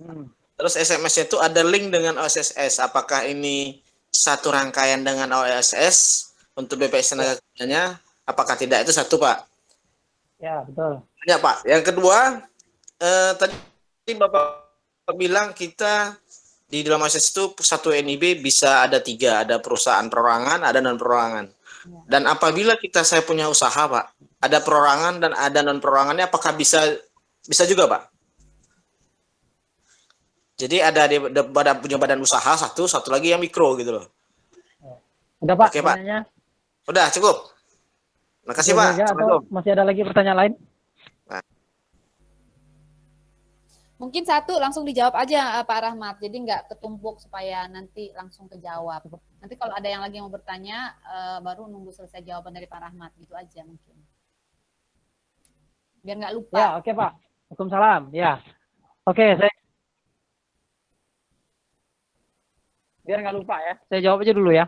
Hmm. Terus SMS itu ada link dengan OSS. Apakah ini satu rangkaian dengan OSS untuk BPJS Tenaga Kerjanya? Apakah tidak? Itu satu, Pak. Ya, betul. Ya, Pak. Yang kedua, eh, tadi Bapak bilang kita di dalam akses itu satu NIB bisa ada tiga, ada perusahaan perorangan, ada non perorangan. Ya. Dan apabila kita saya punya usaha, Pak, ada perorangan dan ada non perorangannya, apakah bisa bisa juga, Pak? Jadi ada di badan punya badan usaha satu, satu lagi yang mikro gitu loh. Udah Pak, Oke, Pak. Udah cukup. Makasih Pak. Masih ada lagi pertanyaan lain? Mungkin satu langsung dijawab aja Pak Rahmat, jadi nggak ketumpuk supaya nanti langsung kejawab. Nanti kalau ada yang lagi mau bertanya, baru nunggu selesai jawaban dari Pak Rahmat, gitu aja mungkin. Biar nggak lupa. Ya, oke okay, Pak. Waalaikumsalam. Ya, oke okay, saya biar nggak lupa ya. Saya jawab aja dulu ya.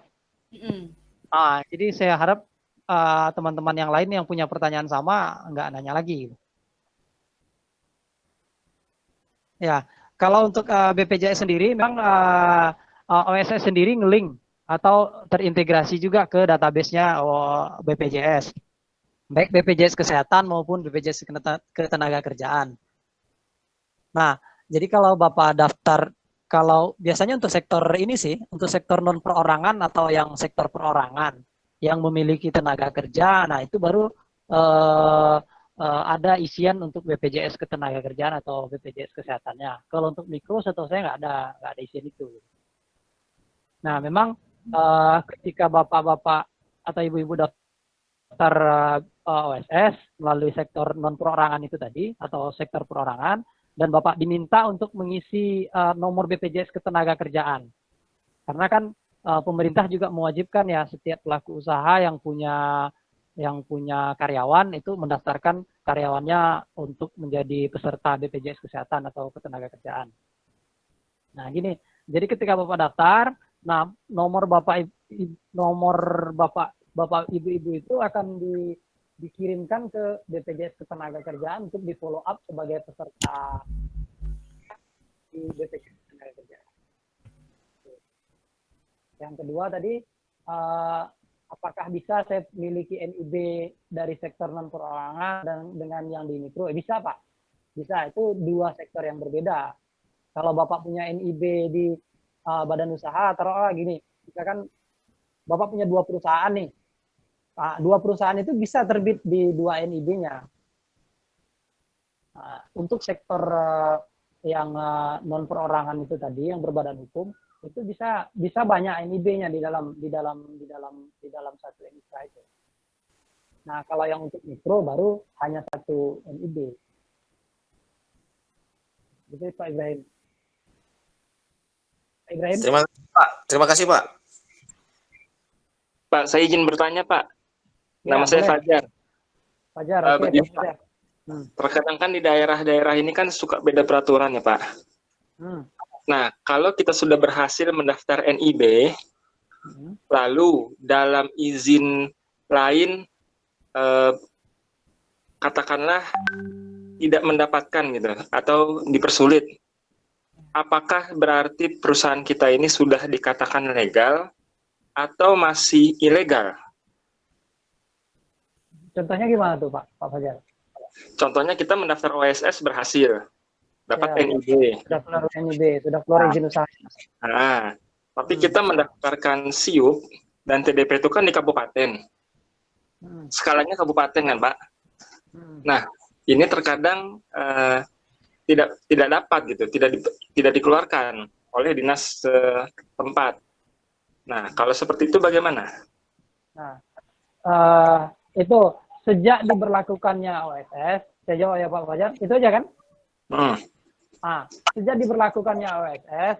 Mm ah, jadi saya harap eh, teman-teman uh, yang lain yang punya pertanyaan sama nggak nanya lagi. Ya, kalau untuk uh, eh, BPJS sendiri, memang uh, uh, OSS sendiri ngelink atau terintegrasi juga ke database-nya oh, BPJS. Baik BPJS Kesehatan maupun BPJS Ketenaga Kerjaan. Nah, jadi kalau Bapak daftar, kalau biasanya untuk sektor ini sih, untuk sektor non perorangan atau yang sektor perorangan, yang memiliki tenaga kerja, nah itu baru uh, uh, ada isian untuk BPJS Ketenagakerjaan atau BPJS Kesehatannya. Kalau untuk mikro setahu saya nggak ada nggak ada isian itu. Nah memang uh, ketika bapak-bapak atau ibu-ibu daftar uh, OSS melalui sektor non perorangan itu tadi atau sektor perorangan dan bapak diminta untuk mengisi uh, nomor BPJS Ketenagakerjaan. Karena kan uh, pemerintah juga mewajibkan ya setiap pelaku usaha yang punya yang punya karyawan itu mendaftarkan karyawannya untuk menjadi peserta BPJS Kesehatan atau ketenaga kerjaan. Nah, gini. Jadi ketika Bapak daftar, nah nomor Bapak nomor Bapak Bapak Ibu-ibu itu akan di, dikirimkan ke BPJS Ketenaga Kerjaan untuk di follow up sebagai peserta di BPJS Ketenaga Kerjaan. Yang kedua tadi uh, apakah bisa saya memiliki NIB dari sektor non perorangan dan dengan yang di mikro? Eh, bisa Pak, bisa. Itu dua sektor yang berbeda. Kalau Bapak punya NIB di uh, badan usaha, taruhlah gini, misalkan Bapak punya dua perusahaan nih, dua perusahaan itu bisa terbit di dua NIB-nya. Nah, untuk sektor uh, yang uh, non perorangan itu tadi, yang berbadan hukum, itu bisa bisa banyak NIB-nya di dalam di dalam di dalam di dalam satu NIK itu. Nah, kalau yang untuk mikro baru hanya satu NIB. Gitu Pak Ibrahim. Pak Ibrahim. Terima kasih Pak. Terima kasih Pak. Pak, saya izin bertanya Pak. Ya, Nama saya Fajar. Fajar, uh, okay, Fajar. Hmm. Terkadang kan di daerah-daerah ini kan suka beda peraturan ya Pak. Hmm. Nah, kalau kita sudah berhasil mendaftar NIB, hmm. lalu dalam izin lain, eh, katakanlah tidak mendapatkan gitu, atau dipersulit, apakah berarti perusahaan kita ini sudah dikatakan legal atau masih ilegal? Contohnya gimana tuh Pak, Pak Fajar? Contohnya kita mendaftar OSS berhasil, dapat ya, NIB. Sudah keluar NIB, sudah keluar nah. izin usaha. Nah, tapi hmm. kita mendaftarkan SIUP dan TDP itu kan di kabupaten. Hmm. Skalanya kabupaten kan, Pak? Hmm. Nah, ini terkadang uh, tidak tidak dapat gitu, tidak di, tidak dikeluarkan oleh dinas tempat. Nah, kalau seperti itu bagaimana? Nah, uh, itu sejak diberlakukannya OSS, saya jawab ya Pak Fajar, itu aja kan? Hmm. Nah, sejak diberlakukannya OSS,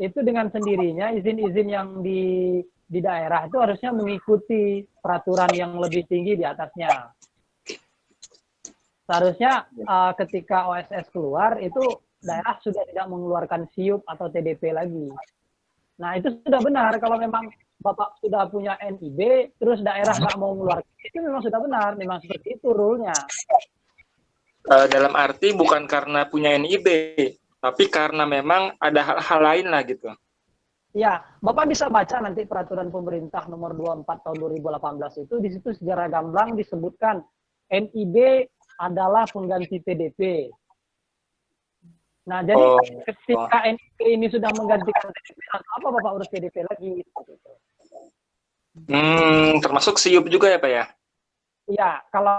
itu dengan sendirinya izin-izin yang di di daerah itu harusnya mengikuti peraturan yang lebih tinggi di atasnya. Seharusnya uh, ketika OSS keluar itu daerah sudah tidak mengeluarkan SIUP atau TDP lagi. Nah itu sudah benar kalau memang Bapak sudah punya NIB, terus daerah nggak mau mengeluarkan, itu memang sudah benar, memang seperti itu rule-nya. Uh, dalam arti bukan karena punya NIB, tapi karena memang ada hal-hal lain lah gitu. Ya, Bapak bisa baca nanti peraturan pemerintah nomor 24 tahun 2018 itu di situ secara gamblang disebutkan NIB adalah pengganti TDP. Nah, jadi oh, ketika oh. NIB ini sudah menggantikan TDP, apa Bapak urus TDP lagi? Hmm, termasuk SIUP juga ya Pak ya? Iya, kalau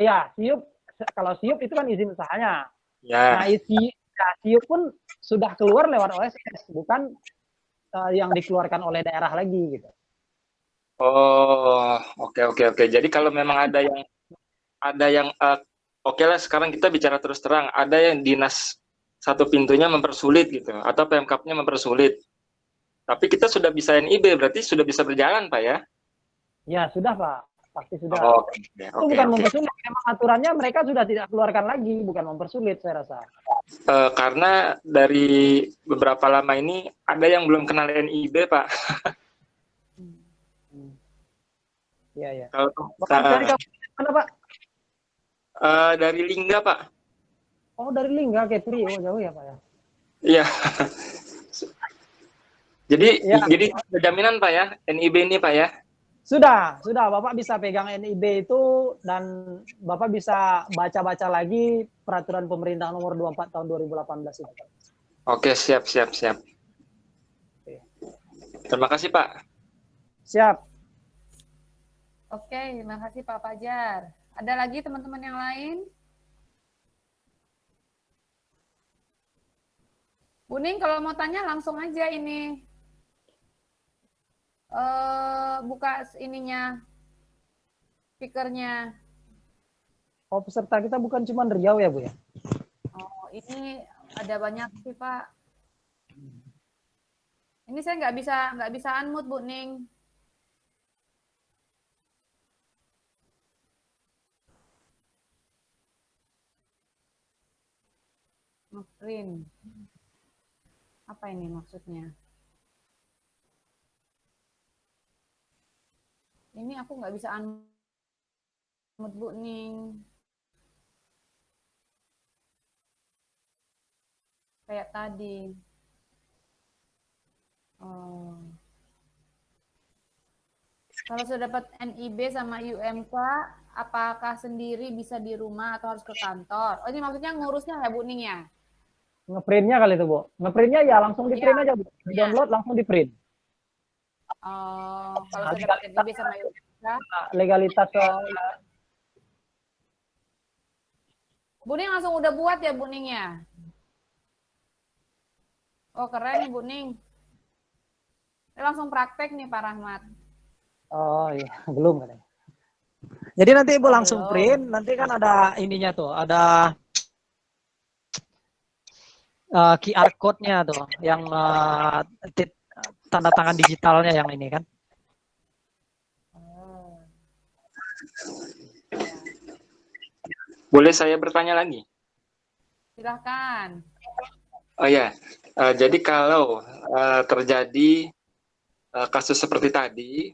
ya SIUP kalau SIUP itu kan izin usahanya. Ya. Nah, isi Casio pun sudah keluar lewat OSS, bukan uh, yang dikeluarkan oleh daerah lagi gitu. Oh, oke okay, oke okay, oke. Okay. Jadi kalau memang ada yang ada yang uh, oke okay lah sekarang kita bicara terus terang, ada yang dinas satu pintunya mempersulit gitu atau PMK-nya mempersulit. Tapi kita sudah bisa NIB berarti sudah bisa berjalan Pak ya? Ya sudah Pak, pasti sudah. Oh, okay. Okay, itu bukan okay. mempersulit, memang aturannya mereka sudah tidak keluarkan lagi, bukan mempersulit saya rasa. Uh, karena dari beberapa lama ini ada yang belum kenal NIB Pak. Iya ya. Kalau dari mana Pak? Uh, dari Lingga Pak. Oh dari Lingga Ketri, oh jauh ya Pak ya? Iya. Jadi ya. jadi jaminan Pak ya NIB ini Pak ya? Sudah, sudah. Bapak bisa pegang NIB itu dan Bapak bisa baca-baca lagi peraturan pemerintah nomor 24 tahun 2018 itu. Oke, siap, siap, siap. Terima kasih Pak. Siap. Oke, terima kasih Pak Fajar. Ada lagi teman-teman yang lain? Buning, kalau mau tanya langsung aja ini. Uh, buka ininya, speakernya. Oh, peserta kita bukan cuma Riau ya, Bu ya? Oh, ini ada banyak sih, Pak. Ini saya nggak bisa nggak bisa unmute, Bu Ning. Ngeprint. Apa ini maksudnya? Ini aku nggak bisa unmute Bu Ning. Kayak tadi. Oh. Kalau sudah dapat NIB sama UMK, apakah sendiri bisa di rumah atau harus ke kantor? Oh ini maksudnya ngurusnya ya Bu Ning ya? Ngeprintnya kali itu, Bu. Ngeprintnya ya langsung di print ya. aja, Bu. Di ya. download langsung di print. Oh, kalau sudah PTB sama Nah, legalitas oh. Buning langsung udah buat ya Buning ya? Oh keren nih Buning. Langsung praktek nih Pak Rahmat. Oh iya, belum katanya. Jadi nanti Ibu oh, langsung print, nanti kan ada ininya tuh, ada uh, eh, QR code-nya tuh yang uh, tanda tangan digitalnya yang ini kan. Boleh saya bertanya lagi? Silahkan. Oh ya, uh, jadi kalau uh, terjadi uh, kasus seperti tadi,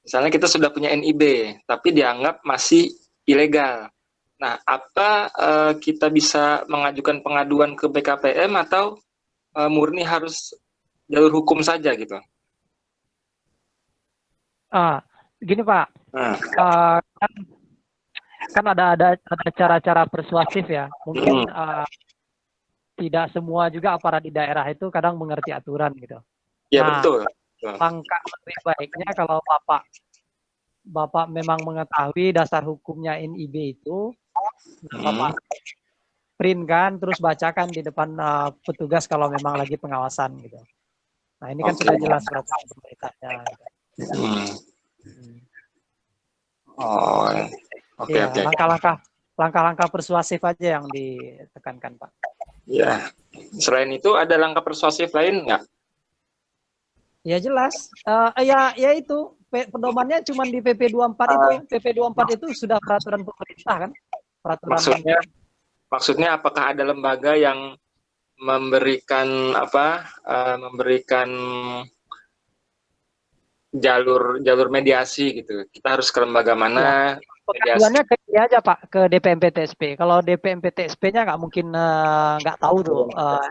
misalnya kita sudah punya NIB, tapi dianggap masih ilegal. Nah, apa uh, kita bisa mengajukan pengaduan ke BKPM atau uh, murni harus jalur hukum saja gitu? Ah, gini Pak, nah. uh, kan, kan ada ada ada cara-cara persuasif ya. Mungkin hmm. uh, tidak semua juga aparat di daerah itu kadang mengerti aturan gitu. Ya nah, betul. Langkah lebih baiknya kalau Bapak Bapak memang mengetahui dasar hukumnya NIB itu, Bapak print kan, terus bacakan di depan uh, petugas kalau memang lagi pengawasan gitu. Nah ini kan okay. sudah jelas peraturan pemerintahnya. Hmm. Oh, oke okay, ya, oke. Okay. Langkah-langkah langkah-langkah persuasif aja yang ditekankan Pak. Ya, selain itu ada langkah persuasif lain nggak? Ya jelas, uh, ya ya itu pedomannya cuma di PP 24 uh, itu. PP 24 itu sudah peraturan pemerintah kan? peraturan maksudnya maksudnya apakah ada lembaga yang memberikan apa uh, memberikan jalur jalur mediasi gitu kita harus ke lembaga mana ya. Pengaduannya ke dia aja Pak ke DPMP TSP. Kalau DPMP TSP-nya nggak mungkin eh, nggak uh, tahu tuh. Uh,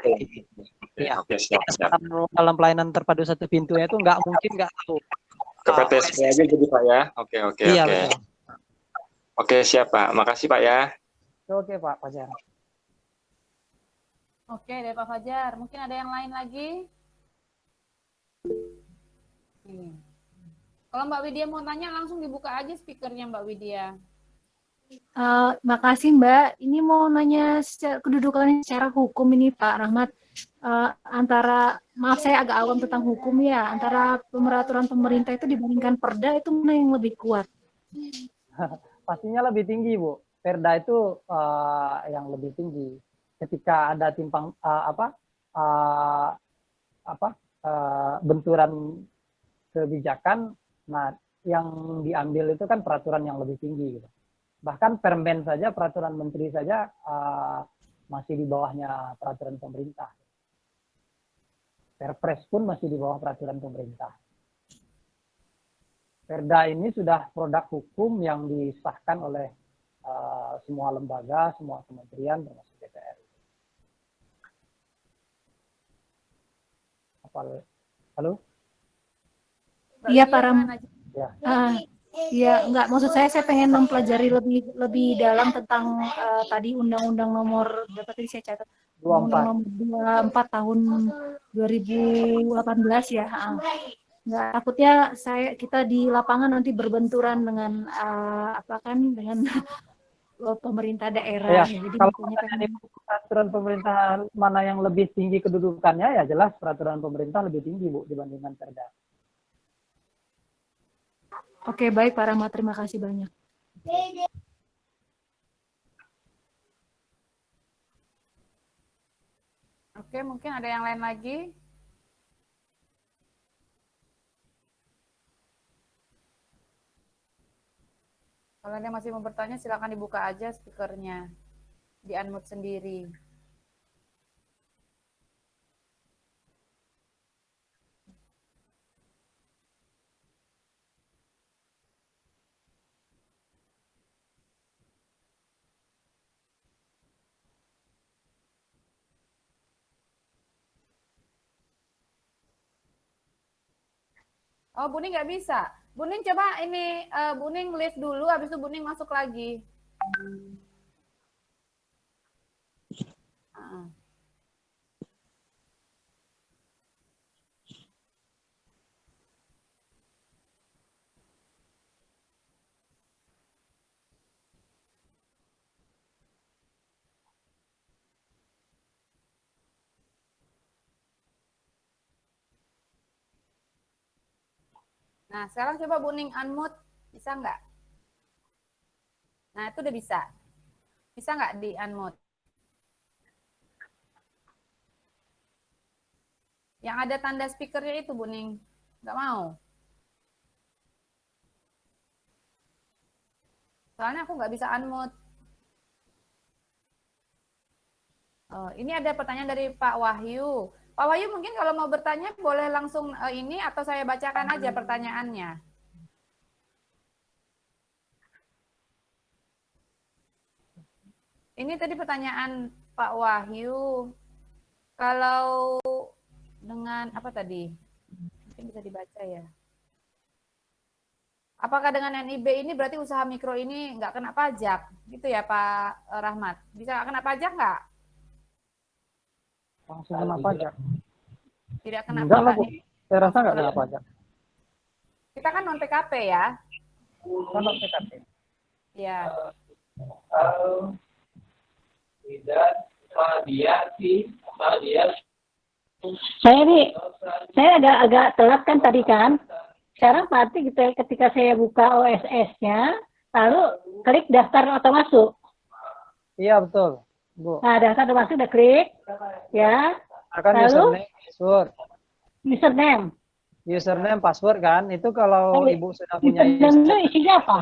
ya. Siap, siap. Dalam pelayanan terpadu satu pintunya itu nggak mungkin nggak tahu. Ke PTSP uh, aja jadi Pak ya. Oke oke iya, oke. Betul. Oke, siap Pak. Makasih Pak ya. Oke Pak Fajar. Oke dari Pak Fajar. Mungkin ada yang lain lagi? Kalau Mbak Widya mau tanya, langsung dibuka aja speakernya Mbak Widya. Uh, makasih Mbak. Ini mau nanya secara, kedudukan secara hukum ini Pak Rahmat. Uh, antara, maaf saya agak awam tentang hukum ya, antara pemeraturan pemerintah itu dibandingkan perda itu mana yang lebih kuat? pastinya lebih tinggi Bu. Perda itu uh, yang lebih tinggi. Ketika ada timpang uh, apa uh, apa uh, benturan kebijakan, nah yang diambil itu kan peraturan yang lebih tinggi gitu. Bahkan permen saja peraturan menteri saja uh, masih di bawahnya peraturan pemerintah. Perpres pun masih di bawah peraturan pemerintah. Perda ini sudah produk hukum yang disahkan oleh uh, semua lembaga, semua kementerian, termasuk Apa, halo? Iya, Pak Ram. Ya. Uh, Iya, enggak maksud saya saya pengen mempelajari lebih lebih dalam tentang uh, tadi undang-undang nomor berapa tadi saya catat? Undang nomor 24 tahun 2018 ya. Enggak takutnya saya kita di lapangan nanti berbenturan dengan uh, apa kan dengan pemerintah daerah. Ya, Jadi kalau pengen... peraturan pemerintah mana yang lebih tinggi kedudukannya ya jelas peraturan pemerintah lebih tinggi Bu dibandingkan Perda. Oke, baik Pak Rahmat. Terima kasih banyak. Oke, mungkin ada yang lain lagi. Kalau ada masih mau bertanya, silakan dibuka aja speakernya. Di unmute sendiri. Oh, Buning nggak bisa. Buning coba ini, uh, Buning live dulu, habis itu Buning masuk lagi. Uh. Nah, sekarang coba Buning unmute. Bisa nggak? Nah, itu udah bisa. Bisa nggak di unmute? Yang ada tanda speakernya itu, Buning. Nggak mau. Soalnya aku nggak bisa unmute. Oh, ini ada pertanyaan dari Pak Wahyu. Pak Wahyu mungkin kalau mau bertanya boleh langsung uh, ini atau saya bacakan aja pertanyaannya. Ini tadi pertanyaan Pak Wahyu. Kalau dengan apa tadi? Mungkin bisa dibaca ya. Apakah dengan NIB ini berarti usaha mikro ini nggak kena pajak? Gitu ya Pak Rahmat. Bisa nggak kena pajak nggak? Langsung kena pajak. Tidak kena Enggak lah, Bu. Saya rasa nggak kena pajak. Kita kan non PKP ya. Kan non PKP. Ya. Tidak mediasi, mediasi. Saya nih, saya agak agak telat kan tadi kan. Sekarang berarti gitu ketika saya buka OSS-nya, lalu klik daftar atau masuk. Iya betul. Bu. Nah, daftar udah masuk, udah klik. Ya. Akan Lalu, username, password. Username. Username, password kan. Itu kalau Ibu sudah punya username. Username isinya apa?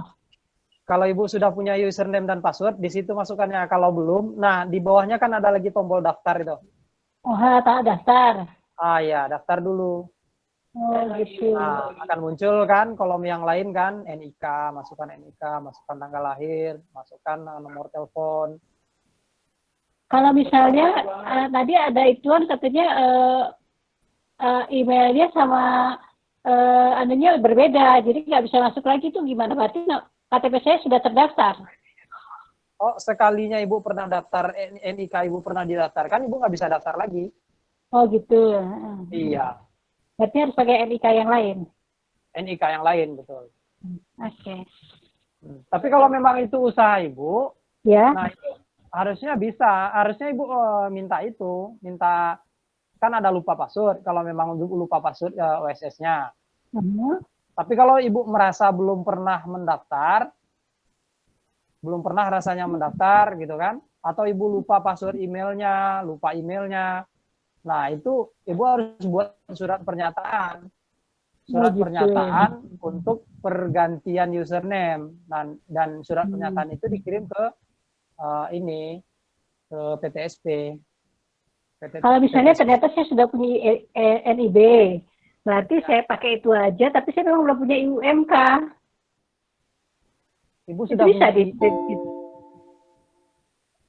Kalau Ibu sudah punya username dan password, di situ masukkannya. Kalau belum, nah di bawahnya kan ada lagi tombol daftar itu. Oh, tak daftar. Ah ya, daftar dulu. Oh, gitu. Nah, akan muncul kan kolom yang lain kan, NIK, masukkan NIK, masukkan tanggal lahir, masukkan nomor telepon, kalau misalnya uh, tadi ada ituan katanya uh, uh, emailnya sama uh, anunya berbeda, jadi nggak bisa masuk lagi itu gimana? Berarti KTP saya sudah terdaftar. Oh, sekalinya ibu pernah daftar NIK ibu pernah didaftarkan, ibu nggak bisa daftar lagi. Oh gitu. Iya. Berarti harus pakai NIK yang lain. NIK yang lain betul. Oke. Okay. Hmm. Tapi kalau memang itu usaha ibu, ya. Nah itu harusnya bisa harusnya ibu uh, minta itu minta kan ada lupa password kalau memang lupa password uh, eh, OSS-nya uh -huh. tapi kalau ibu merasa belum pernah mendaftar belum pernah rasanya mendaftar gitu kan atau ibu lupa password emailnya, lupa emailnya. Nah itu ibu harus buat surat pernyataan, surat Oh, gitu. pernyataan untuk pergantian username dan dan surat Hmm. pernyataan itu dikirim ke eh, ini ke PTSP. PT Kalau misalnya PTSP. ternyata saya sudah punya E- E- NIB, berarti saya pakai itu aja, tapi saya memang belum punya UMK. ibu Itu sudah bisa punya di, di- di-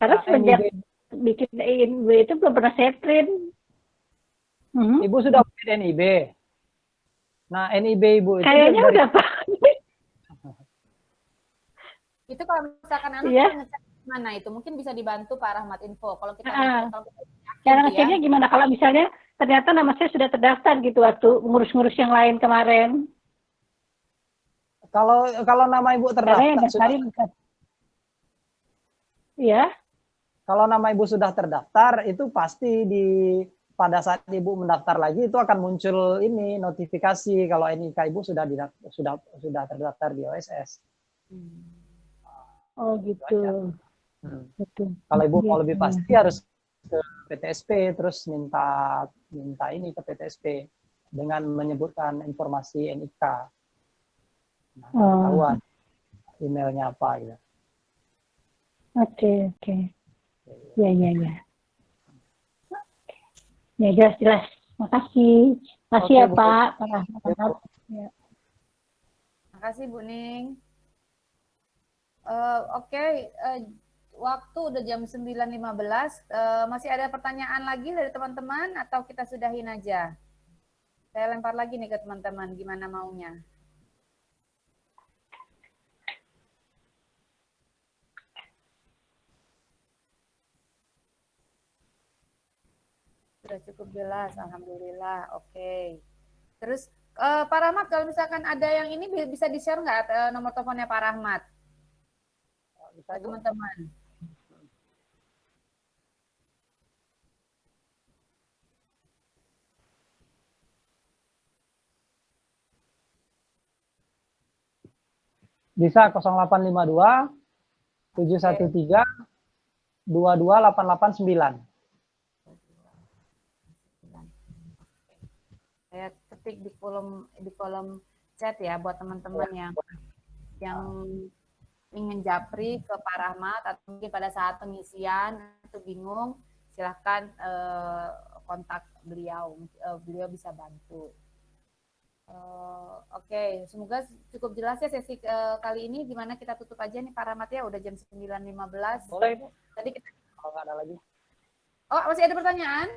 karena Nah, semenjak NIB bikin NIB itu belum pernah saya print. Mhm. Ibu sudah punya NIB. Nah, NIB Ibu itu Kayaknya udah Pak. Itu kalau misalkan anak ngecek mana itu mungkin bisa dibantu Pak Rahmat Info. Kalau kita Ah. kalau kita Cara tuh ya. ngeceknya gimana? Kalau misalnya ternyata nama saya sudah terdaftar gitu waktu ngurus-ngurus yang lain kemarin. kalau kalau nama Ibu terdaftar sudah. Iya. kalau nama Ibu sudah terdaftar itu pasti di pada saat Ibu mendaftar lagi itu akan muncul ini notifikasi kalau NIK Ibu sudah didak- sudah sudah terdaftar di OSS. Oh gitu. Hmm. Betul. Kalau Ibu mau Iya, lebih iya. pasti harus ke PTSP terus minta minta ini ke PTSP dengan menyebutkan informasi NIK. Nah, Oh. ketahuan emailnya apa gitu. Oke, oke. Ya, ya, ya. Oke. Ya, jelas, jelas. Makasih. Makasih Oke, ya, Bu. Pak. Pak Rahmat. Makasih Bu Ning. Eh, Oke, eh, waktu udah jam 9.15. Eh, masih ada pertanyaan lagi dari teman-teman atau kita sudahin aja? Saya lempar lagi nih ke teman-teman, gimana maunya? Sudah cukup jelas, Alhamdulillah. Oke. Terus eh, Pak Rahmat, kalau misalkan ada yang ini bi- bisa di-share nggak eh, nomor teleponnya Pak Rahmat? Bisa teman-teman. Bisa 0852 713 22889. Saya ketik di kolom di kolom chat ya buat teman-teman yang yang ingin japri ke Pak Rahmat atau mungkin pada saat pengisian itu bingung silahkan eh, kontak beliau Eh, beliau bisa bantu. Eh, Oke, semoga cukup jelas ya sesi eh, kali ini. Gimana kita tutup aja nih Pak Rahmat ya, udah jam 9.15. Boleh, Bu. Tadi kita, Kalau nggak ada lagi. oh masih ada pertanyaan?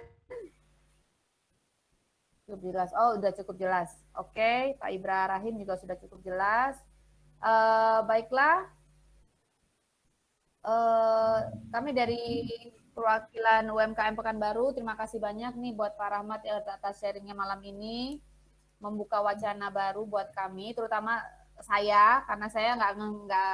Cukup jelas. Oh, udah cukup jelas. Oke, Pak Ibra Rahim juga sudah cukup jelas. Eh, baiklah, Eh, kami dari perwakilan UMKM Pekanbaru, terima kasih banyak nih buat Pak Rahmat ya atas sharingnya malam ini, membuka wacana baru buat kami, terutama saya, karena saya nggak nggak